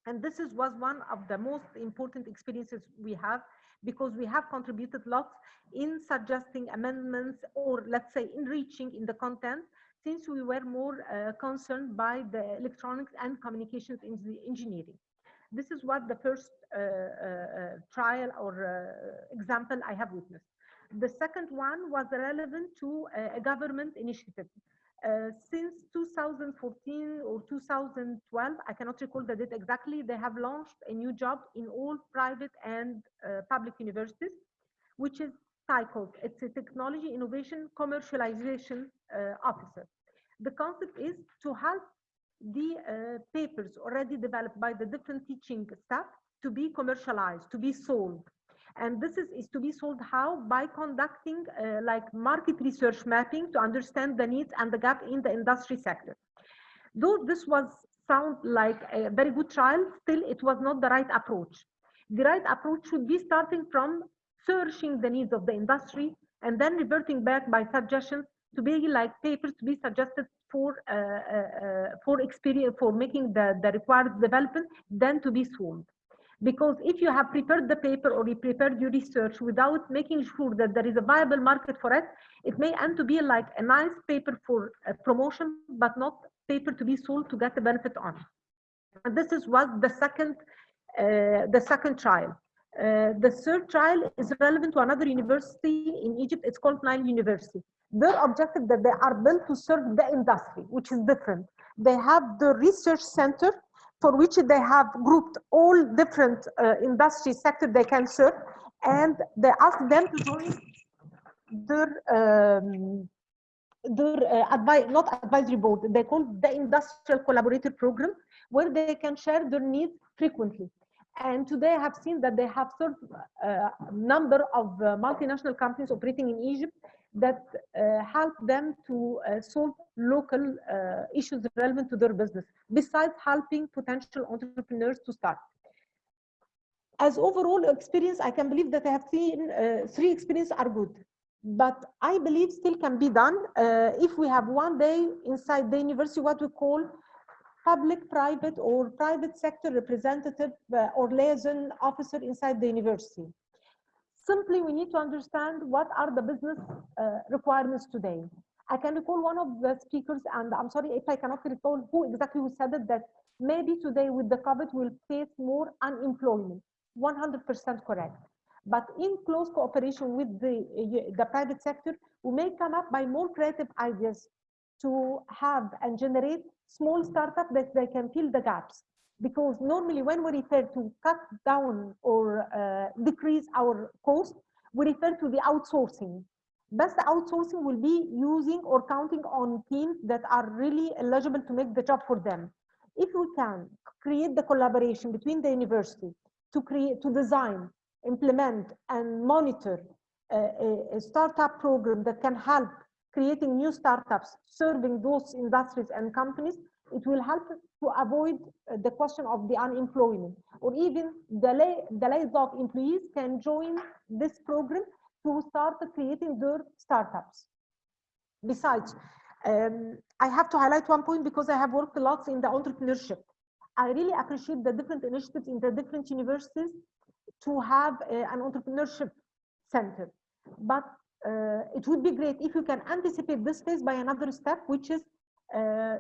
And this is, was one of the most important experiences we have because we have contributed lots in suggesting amendments or let's say enriching in the content since we were more uh, concerned by the electronics and communications in the engineering. This is what the first uh, uh, trial or uh, example I have witnessed. The second one was relevant to a government initiative. Uh, since 2014 or 2012, I cannot recall the date exactly, they have launched a new job in all private and uh, public universities, which is TICOS. It's a technology innovation commercialization uh, officer. The concept is to help the uh, papers already developed by the different teaching staff to be commercialized, to be sold. And this is, is to be sold how? By conducting uh, like market research mapping to understand the needs and the gap in the industry sector. Though this was sound like a very good trial, still it was not the right approach. The right approach should be starting from searching the needs of the industry and then reverting back by suggestions to be like papers to be suggested for uh, uh, uh, for experience for making the, the required development then to be sold because if you have prepared the paper or you prepared your research without making sure that there is a viable market for it it may end to be like a nice paper for promotion but not paper to be sold to get the benefit on and this is what the second uh, the second trial uh, the third trial is relevant to another university in Egypt. It's called Nile University. Their objective that they are built to serve the industry, which is different. They have the research center for which they have grouped all different uh, industry sector they can serve, and they ask them to join their um, their uh, advice, not advisory board. They call the industrial collaborator program, where they can share their needs frequently. And today I have seen that they have served a uh, number of uh, multinational companies operating in Egypt that uh, help them to uh, solve local uh, issues relevant to their business, besides helping potential entrepreneurs to start. As overall experience, I can believe that I have seen uh, three experiences are good, but I believe still can be done if we have one day inside the university what we call public, private, or private sector representative uh, or liaison officer inside the university. Simply, we need to understand what are the business uh, requirements today. I can recall one of the speakers, and I'm sorry if I cannot recall who exactly who said it, that maybe today with the COVID we'll face more unemployment. 100% correct. But in close cooperation with the, uh, the private sector, we may come up by more creative ideas to have and generate small startups that they can fill the gaps. Because normally when we refer to cut down or uh, decrease our cost, we refer to the outsourcing. Best outsourcing will be using or counting on teams that are really eligible to make the job for them. If we can create the collaboration between the university to create, to design, implement and monitor a, a, a startup program that can help creating new startups, serving those industries and companies, it will help to avoid uh, the question of the unemployment or even the, lay, the lays off employees can join this program to start creating their startups. Besides, um, I have to highlight one point because I have worked a lot in the entrepreneurship. I really appreciate the different initiatives in the different universities to have uh, an entrepreneurship center. But uh, it would be great if you can anticipate this phase by another step, which is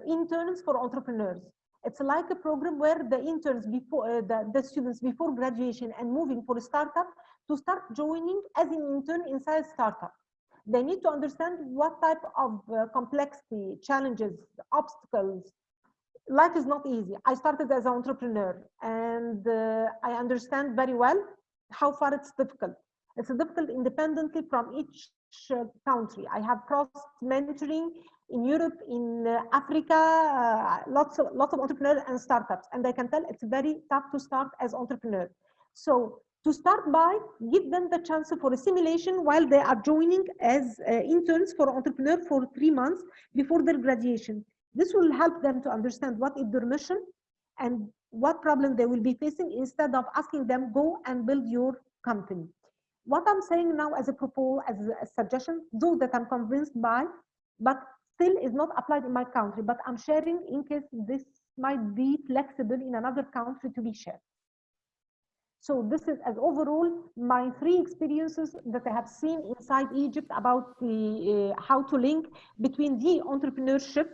interns for entrepreneurs. It's like a program where the interns before uh, the, the students before graduation and moving for a startup to start joining as an intern inside a startup. They need to understand what type of uh, complexity, challenges, obstacles. Life is not easy. I started as an entrepreneur and uh, I understand very well how far it's difficult. It's difficult independently from each uh, country. I have cross mentoring in Europe, in uh, Africa, uh, lots of lots of entrepreneurs and startups, and I can tell it's very tough to start as entrepreneur. So To start by, give them the chance for a simulation while they are joining as uh, interns for entrepreneur for three months before their graduation. This will help them to understand what is their mission and what problem they will be facing instead of asking them go and build your company. What I'm saying now as a proposal, as a suggestion, though that I'm convinced by, but still is not applied in my country, but I'm sharing in case this might be flexible in another country to be shared. So this is as overall my three experiences that I have seen inside Egypt about the uh, how to link between the entrepreneurship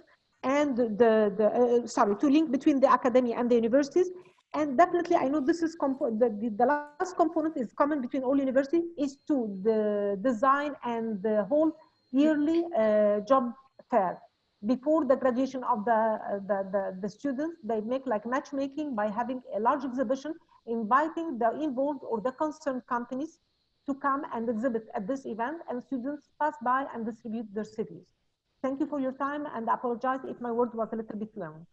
and the, the uh, sorry, to link between the academia and the universities. And definitely, I know this is the, the, the last component is common between all universities is to the design and the whole yearly uh, job fair before the graduation of the, uh, the, the, the, students, they make like matchmaking by having a large exhibition, inviting the involved or the concerned companies to come and exhibit at this event and students pass by and distribute their CVs. Thank you for your time and apologize if my word was a little bit long.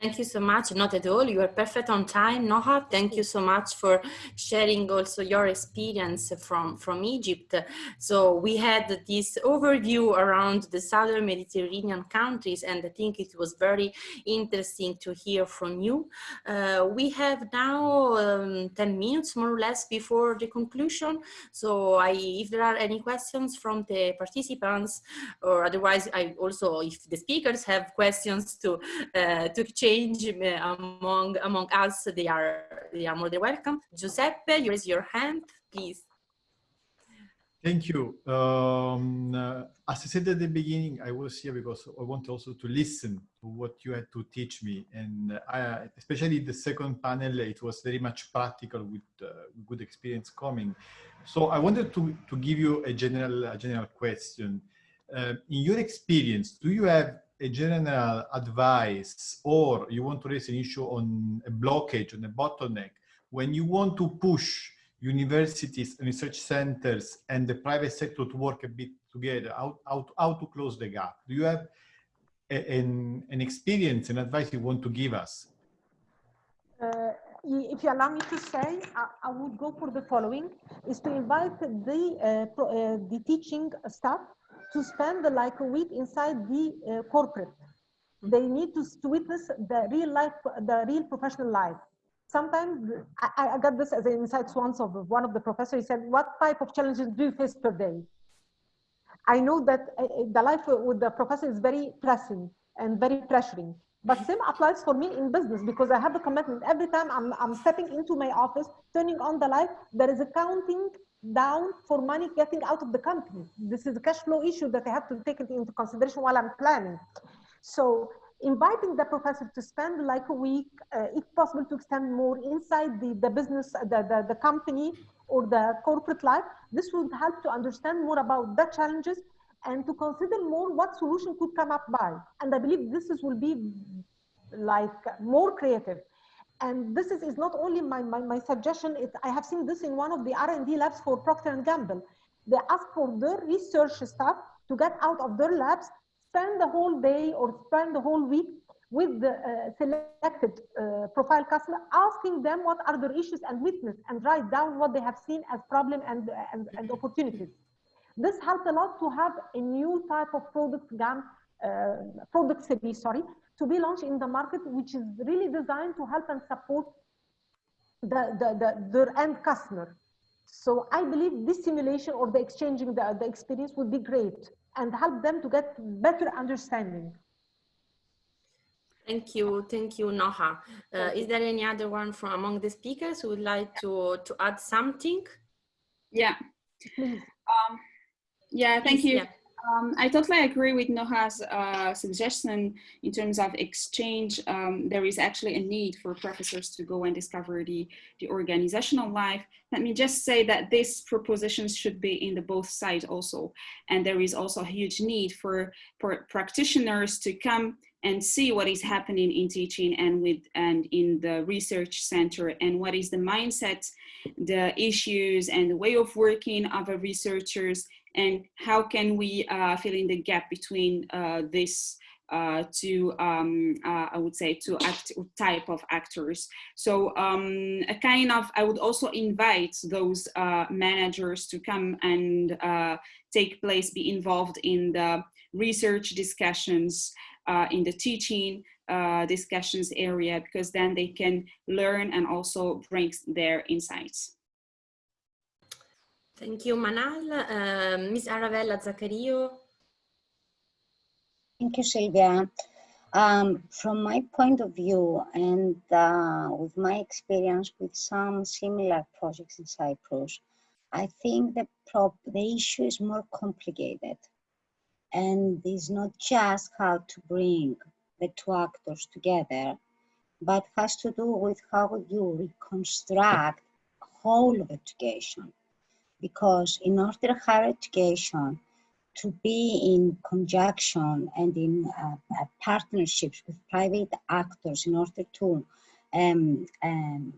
Thank you so much. Not at all. You are perfect on time, Noha. Thank you so much for sharing also your experience from, from Egypt. So we had this overview around the Southern Mediterranean countries, and I think it was very interesting to hear from you. Uh, we have now um, 10 minutes more or less before the conclusion. So I, if there are any questions from the participants, or otherwise I also, if the speakers have questions to, uh, to exchange exchange among among us, they are they are more than welcome. Giuseppe, you raise your hand, please. Thank you. Um, uh, as I said at the beginning, I was here because I want also to listen to what you had to teach me. And I, especially the second panel, it was very much practical with uh, good experience coming. So I wanted to, to give you a general, a general question. Uh, in your experience, do you have a general advice or you want to raise an issue on a blockage, on a bottleneck, when you want to push universities research centers and the private sector to work a bit together, how, how, how to close the gap? Do you have a, an, an experience, an advice you want to give us? Uh, if you allow me to say, I, I, would go for the following, is to invite the, uh, pro, uh, the teaching staff to spend like a week inside the uh, corporate. They need to, to witness the real life, the real professional life. Sometimes I, I got this as an insight once of one of the professors. He said, "What type of challenges do you face per day?" I know that uh, uh, the life with the professor is very pressing and very pressuring. But same applies for me in business because I have a commitment. Every time I'm, I'm stepping into my office, turning on the light, there is a counting down for money getting out of the company. This is a cash flow issue that I have to take it into consideration while I'm planning. So inviting the professor to spend like a week, uh, if possible to extend more inside the, the business, the, the, the company or the corporate life, this would help to understand more about the challenges and to consider more what solution could come up by. And I believe this is, will be like more creative and this is, is not only my, my, my suggestion, it, I have seen this in one of the R&D labs for Procter & Gamble. They ask for their research staff to get out of their labs, spend the whole day or spend the whole week with the uh, selected uh, profile customer, asking them what are their issues and weakness and write down what they have seen as problem and, and, and opportunities. This helps a lot to have a new type of product GAM, uh, product series, sorry, to be launched in the market, which is really designed to help and support the, the, the, their end customer. So I believe this simulation or the exchanging the, the experience would be great and help them to get better understanding. Thank you, thank you, Noha. Uh, is there any other one from among the speakers who would like to to add something? Yeah. Um, yeah, thank Please, you. Yeah. Um, I totally agree with Noha's uh, suggestion in terms of exchange. Um, there is actually a need for professors to go and discover the, the organizational life. Let me just say that these propositions should be in the both sides also. And there is also a huge need for, for practitioners to come and see what is happening in teaching and with and in the research center and what is the mindset, the issues and the way of working of our researchers and how can we uh, fill in the gap between uh, this uh, um, uh, I would say to act type of actors. So um, a kind of I would also invite those uh, managers to come and uh, take place, be involved in the research discussions, in the teaching discussions area, because then they can learn and also bring their insights. Thank you, Manal. Ms. Aravella Zachariou. Thank you, Sylvia. Um, from my point of view and uh, with my experience with some similar projects in Cyprus, I think the, prop the issue is more complicated and is not just how to bring the two actors together, but has to do with how you reconstruct whole of education. Because in order higher education to be in conjunction and in uh, uh, partnerships with private actors in order to um, um,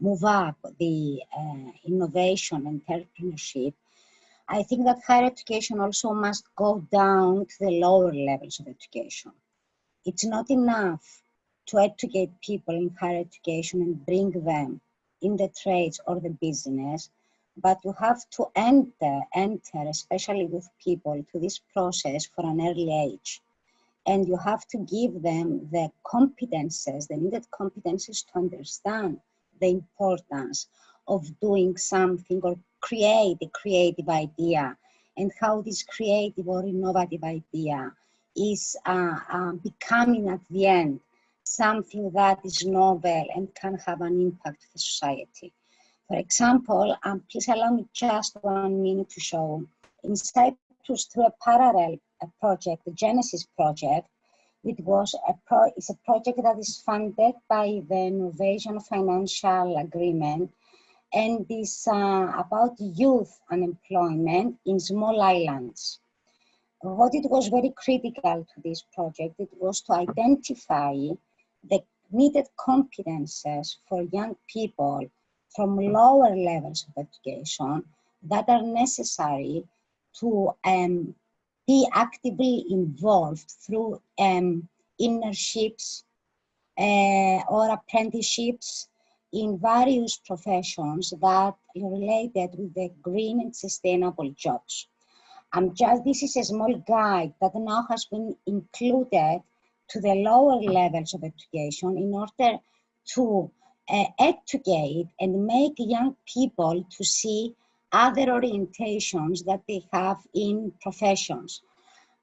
move up the uh, innovation and entrepreneurship, I think that higher education also must go down to the lower levels of education. It's not enough to educate people in higher education and bring them in the trades or the business but you have to enter, enter, especially with people, to this process for an early age. And you have to give them the competences, the needed competences to understand the importance of doing something or create a creative idea and how this creative or innovative idea is uh, uh, becoming at the end something that is novel and can have an impact for society. For example, um, please allow me just one minute to show. In Cyprus, through a parallel project, the Genesis project, it was a pro it's a project that is funded by the Innovation Financial Agreement and is uh, about youth unemployment in small islands. What it was very critical to this project, it was to identify the needed competences for young people from lower levels of education that are necessary to um, be actively involved through um, internships uh, or apprenticeships in various professions that are related with the green and sustainable jobs. Um, just this is a small guide that now has been included to the lower levels of education in order to uh, educate and make young people to see other orientations that they have in professions.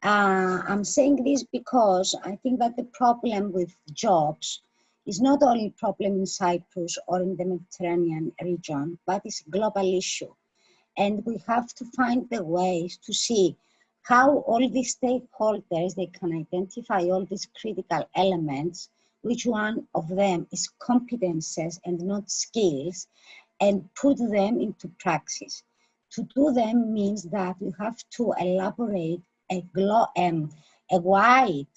Uh, I'm saying this because I think that the problem with jobs is not only a problem in Cyprus or in the Mediterranean region, but it's a global issue. And we have to find the ways to see how all these stakeholders, they can identify all these critical elements which one of them is competences and not skills, and put them into practice. To do them means that you have to elaborate a, um, a wide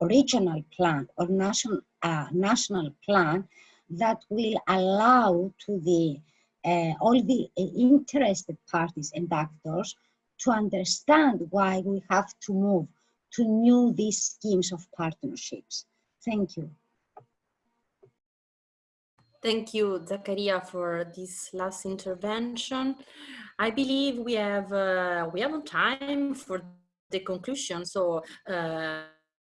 regional plan or national, uh, national plan that will allow to the uh, all the uh, interested parties and actors to understand why we have to move to new these schemes of partnerships. Thank you. Thank you, Zachariou, for this last intervention. I believe we have uh, we have time for the conclusion. So. Uh,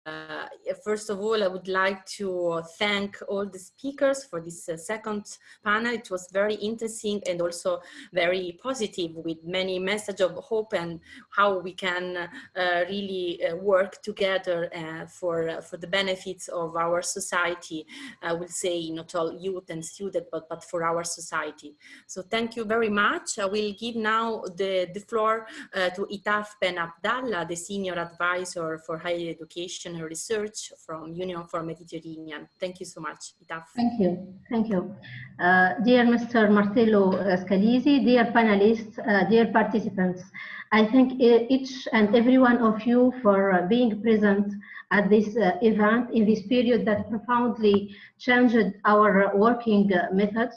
uh, first of all, I would like to thank all the speakers for this uh, second panel. It was very interesting and also very positive with many message of hope and how we can uh, really uh, work together uh, for, uh, for the benefits of our society. I will say not all youth and students, but, but for our society. So thank you very much. I will give now the, the floor to Itaf Ben Abdallah, the Senior Advisor for Higher Education research from Union for Mediterranean. Thank you so much, Itaf. Thank you. Thank you. Uh, dear Mr. Marcello Scalisi, dear panelists, uh, dear participants, I thank each and every one of you for uh, being present at this uh, event in this period that profoundly changed our working uh, methods.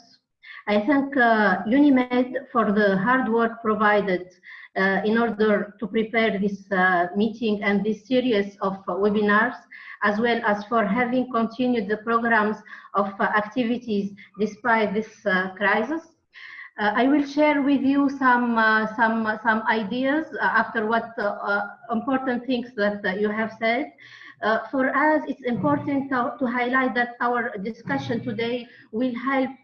I thank uh, UNIMED for the hard work provided uh, in order to prepare this uh, meeting and this series of webinars, as well as for having continued the programs of activities despite this crisis. Uh, I will share with you some uh, some some ideas uh, after what important things that you have said. for us, it's important to, to, highlight that our discussion today will help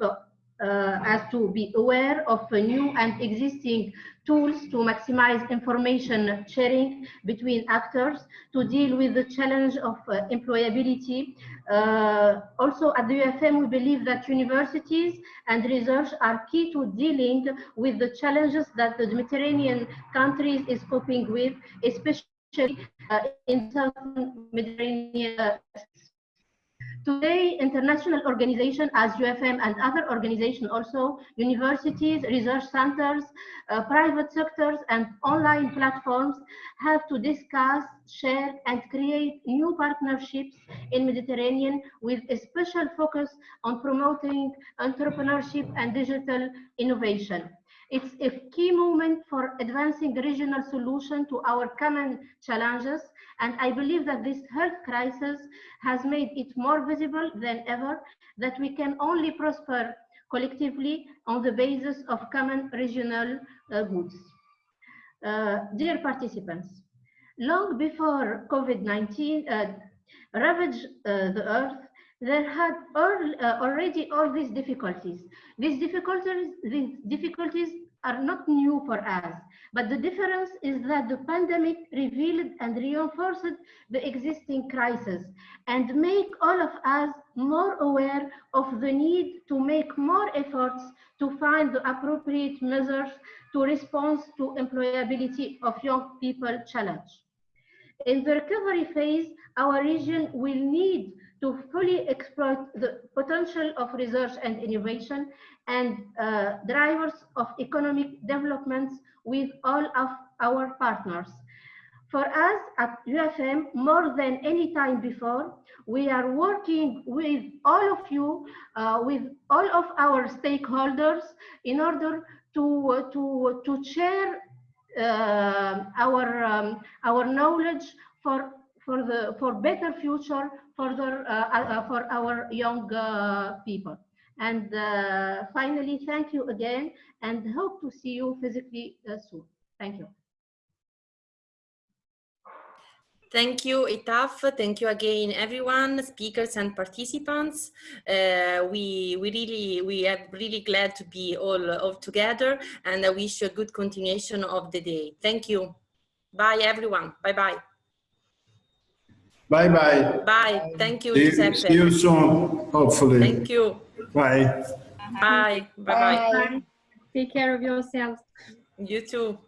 us to be aware of new and existing tools to maximize information sharing between actors to deal with the challenge of uh, employability. Uh, also at the UFM, we believe that universities and research are key to dealing with the challenges that the Mediterranean countries is coping with, especially uh, in southern Mediterranean uh, Today, international organizations as UFM and other organizations also, universities, research centers, uh, private sectors and online platforms have to discuss, share and create new partnerships in Mediterranean with a special focus on promoting entrepreneurship and digital innovation. It's a key moment for advancing regional solution to our common challenges and I believe that this health crisis has made it more visible than ever that we can only prosper collectively on the basis of common regional uh, goods. Uh, dear participants, long before COVID-19 uh, ravaged uh, the earth, there had uh, already all these difficulties. These difficulties, these difficulties are not new for us, but the difference is that the pandemic revealed and reinforced the existing crisis and make all of us more aware of the need to make more efforts to find the appropriate measures to respond to employability of young people challenge. In the recovery phase, our region will need to fully exploit the potential of research and innovation and uh, drivers of economic developments with all of our partners. For us at UFM, more than any time before, we are working with all of you, uh, with all of our stakeholders in order to, uh, to, to share uh, our, um, our knowledge for, for, the, for better future for, the, uh, uh, for our young people. And uh, finally, thank you again and hope to see you physically uh, soon. Thank you. Thank you, Itaf. Thank you again, everyone, speakers and participants. Uh, we we really we are really glad to be all all together, and I wish you a good continuation of the day. Thank you. Bye, everyone. Bye bye. Bye bye. Bye. Thank you, see, Giuseppe. See you soon, hopefully. Thank you. Bye. Bye. Bye-bye. Take care of yourselves. You too.